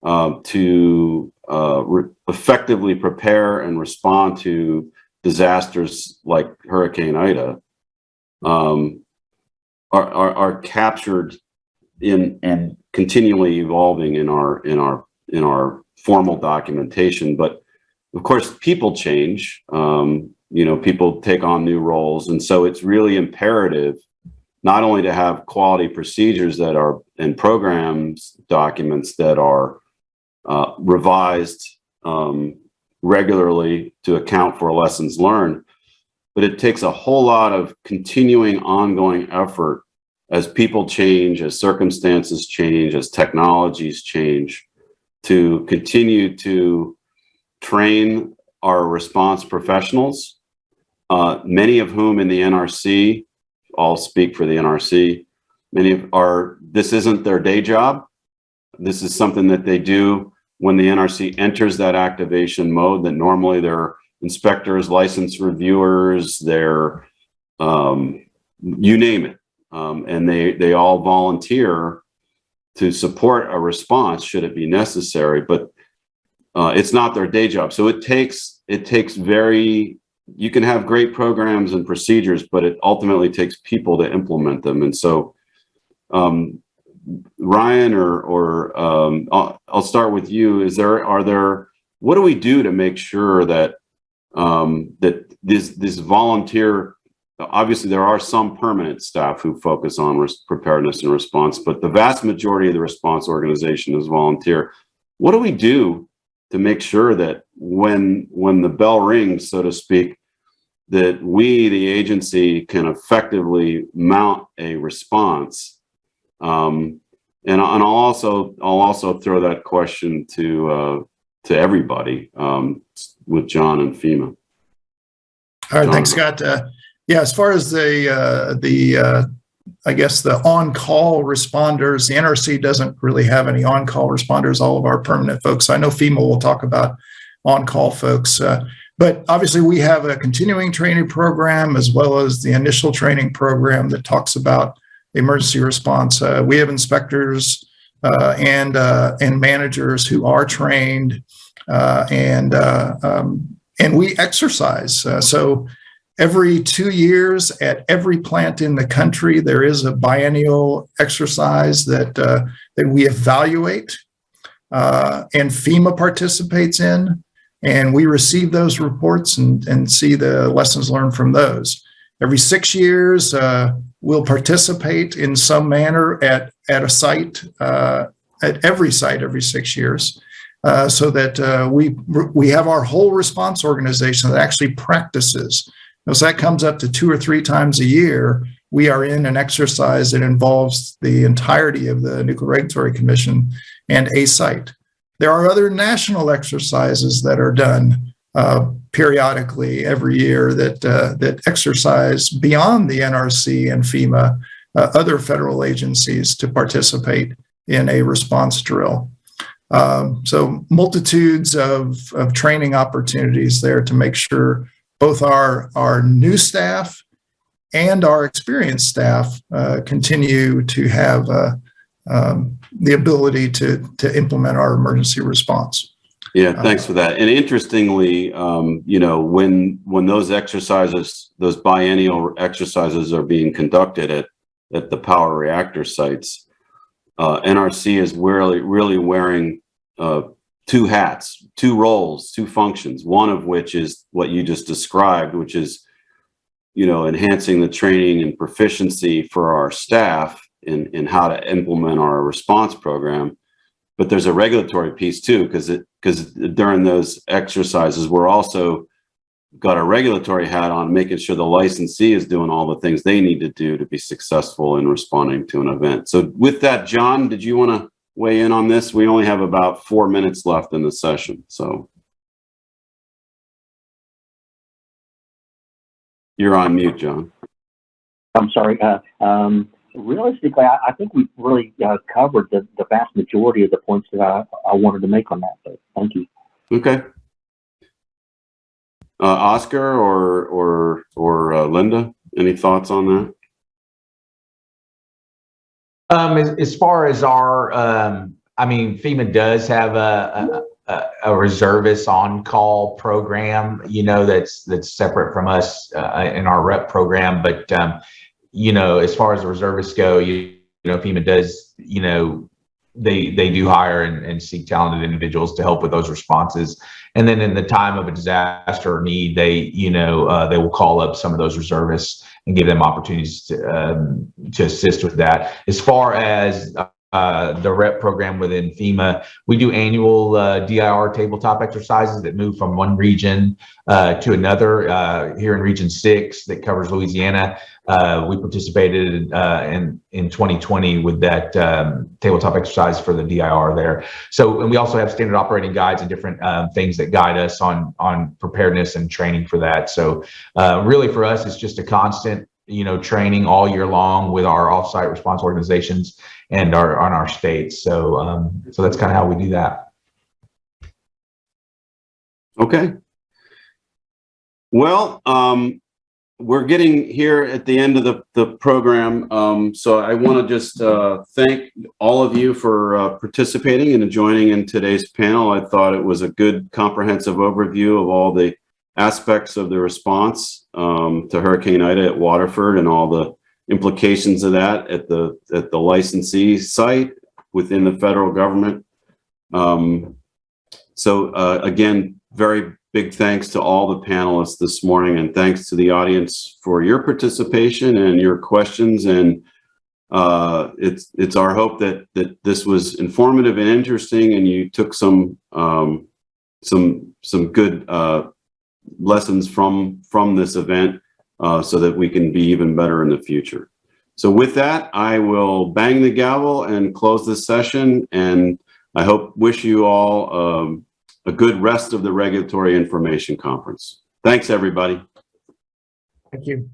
uh, to uh, effectively prepare and respond to disasters like Hurricane Ida um, are, are, are captured in and continually evolving in our in our in our formal documentation. But of course, people change. Um, you know, people take on new roles, and so it's really imperative not only to have quality procedures that are and programs documents that are uh, revised um, regularly to account for lessons learned, but it takes a whole lot of continuing ongoing effort as people change, as circumstances change, as technologies change, to continue to train our response professionals, uh, many of whom in the NRC, all speak for the NRC, many are, this isn't their day job. This is something that they do when the NRC enters that activation mode that normally they're inspectors, license reviewers, they're, um, you name it. Um, and they, they all volunteer to support a response should it be necessary, but uh, it's not their day job. So it takes, it takes very, you can have great programs and procedures, but it ultimately takes people to implement them. And so um, Ryan or, or um, I'll, I'll start with you. Is there, are there, what do we do to make sure that um, that this, this volunteer, obviously there are some permanent staff who focus on preparedness and response, but the vast majority of the response organization is volunteer. What do we do to make sure that when, when the bell rings, so to speak, that we, the agency, can effectively mount a response? Um, and, and I'll also, I'll also throw that question to, uh, to everybody, um, with John and FEMA. All right, thanks, Scott. Uh, yeah, as far as the uh, the uh, I guess the on-call responders, the NRC doesn't really have any on-call responders. All of our permanent folks. I know FEMA will talk about on-call folks, uh, but obviously we have a continuing training program as well as the initial training program that talks about emergency response. Uh, we have inspectors uh, and uh, and managers who are trained uh, and uh, um, and we exercise. So every two years at every plant in the country, there is a biennial exercise that uh, that we evaluate, uh, and FEMA participates in, and we receive those reports and and see the lessons learned from those. Every six years, uh, we'll participate in some manner at at a site. Uh, at every site every six years. uh, so that uh, we we have our whole response organization that actually practices. So that comes up to two or three times a year. We are in an exercise that involves the entirety of the Nuclear Regulatory Commission and a site. There are other national exercises that are done uh, periodically every year that uh, that exercise beyond the NRC and FEMA, uh, other federal agencies to participate in a response drill. Um, so multitudes of, of training opportunities there to make sure both our, our new staff and our experienced staff uh, continue to have uh, um, the ability to, to implement our emergency response. Yeah, thanks for that. And interestingly, um, you know, when, when those exercises, those biennial exercises are being conducted at, at the power reactor sites, uh, NRC is really, really wearing, uh, two hats, two roles, two functions, one of which is what you just described, which is, you know, enhancing the training and proficiency for our staff in, in how to implement our response program. But there's a regulatory piece too, because it, because during those exercises, we're also got a regulatory hat on, making sure the licensee is doing all the things they need to do to be successful in responding to an event. So with that, John, did you want to weigh in on this? We only have about four minutes left in the session, so. You're on mute, John. I'm sorry. Uh, um, realistically, I, I think we've really uh, covered the, the vast majority of the points that I, I wanted to make on that. So thank you. Okay. Uh, Oscar or, or, or uh, Linda, any thoughts on that? Um, as, as far as our, um, I mean, FEMA does have a, a, a- reservist on-call program, you know, that's, that's separate from us, uh, in our REP program. But, um, you know, as far as the reservists go, you, you know, FEMA does, you know, they, they do hire and, and seek talented individuals to help with those responses. And then in the time of a disaster or need, they, you know, uh, they will call up some of those reservists and give them opportunities to, um, to assist with that. As far as uh, the REP program within FEMA, we do annual uh, DIR tabletop exercises that move from one region uh, to another. Uh, here in Region Six, that covers Louisiana, uh, we participated uh, in in 2020 with that um, tabletop exercise for the DIR there. So, and we also have standard operating guides and different um, things that guide us on on preparedness and training for that. So, uh, really, for us, it's just a constant you know, training all year long with our offsite response organizations and our on our states. So, um, so that's kind of how we do that. Okay. Well, um, we're getting here at the end of the, the program. Um, so I want to just, uh, thank all of you for, uh, participating and joining in today's panel. I thought it was a good comprehensive overview of all the aspects of the response, um, to Hurricane Ida at Waterford and all the implications of that at the, at the licensee site within the federal government. Um, so, uh, again, very big thanks to all the panelists this morning and thanks to the audience for your participation and your questions and uh, it's it's our hope that that this was informative and interesting and you took some um, some some good uh, lessons from from this event uh, so that we can be even better in the future. So with that, I will bang the gavel and close this session and I hope wish you all um, a good rest of the Regulatory Information Conference. Thanks, everybody. Thank you.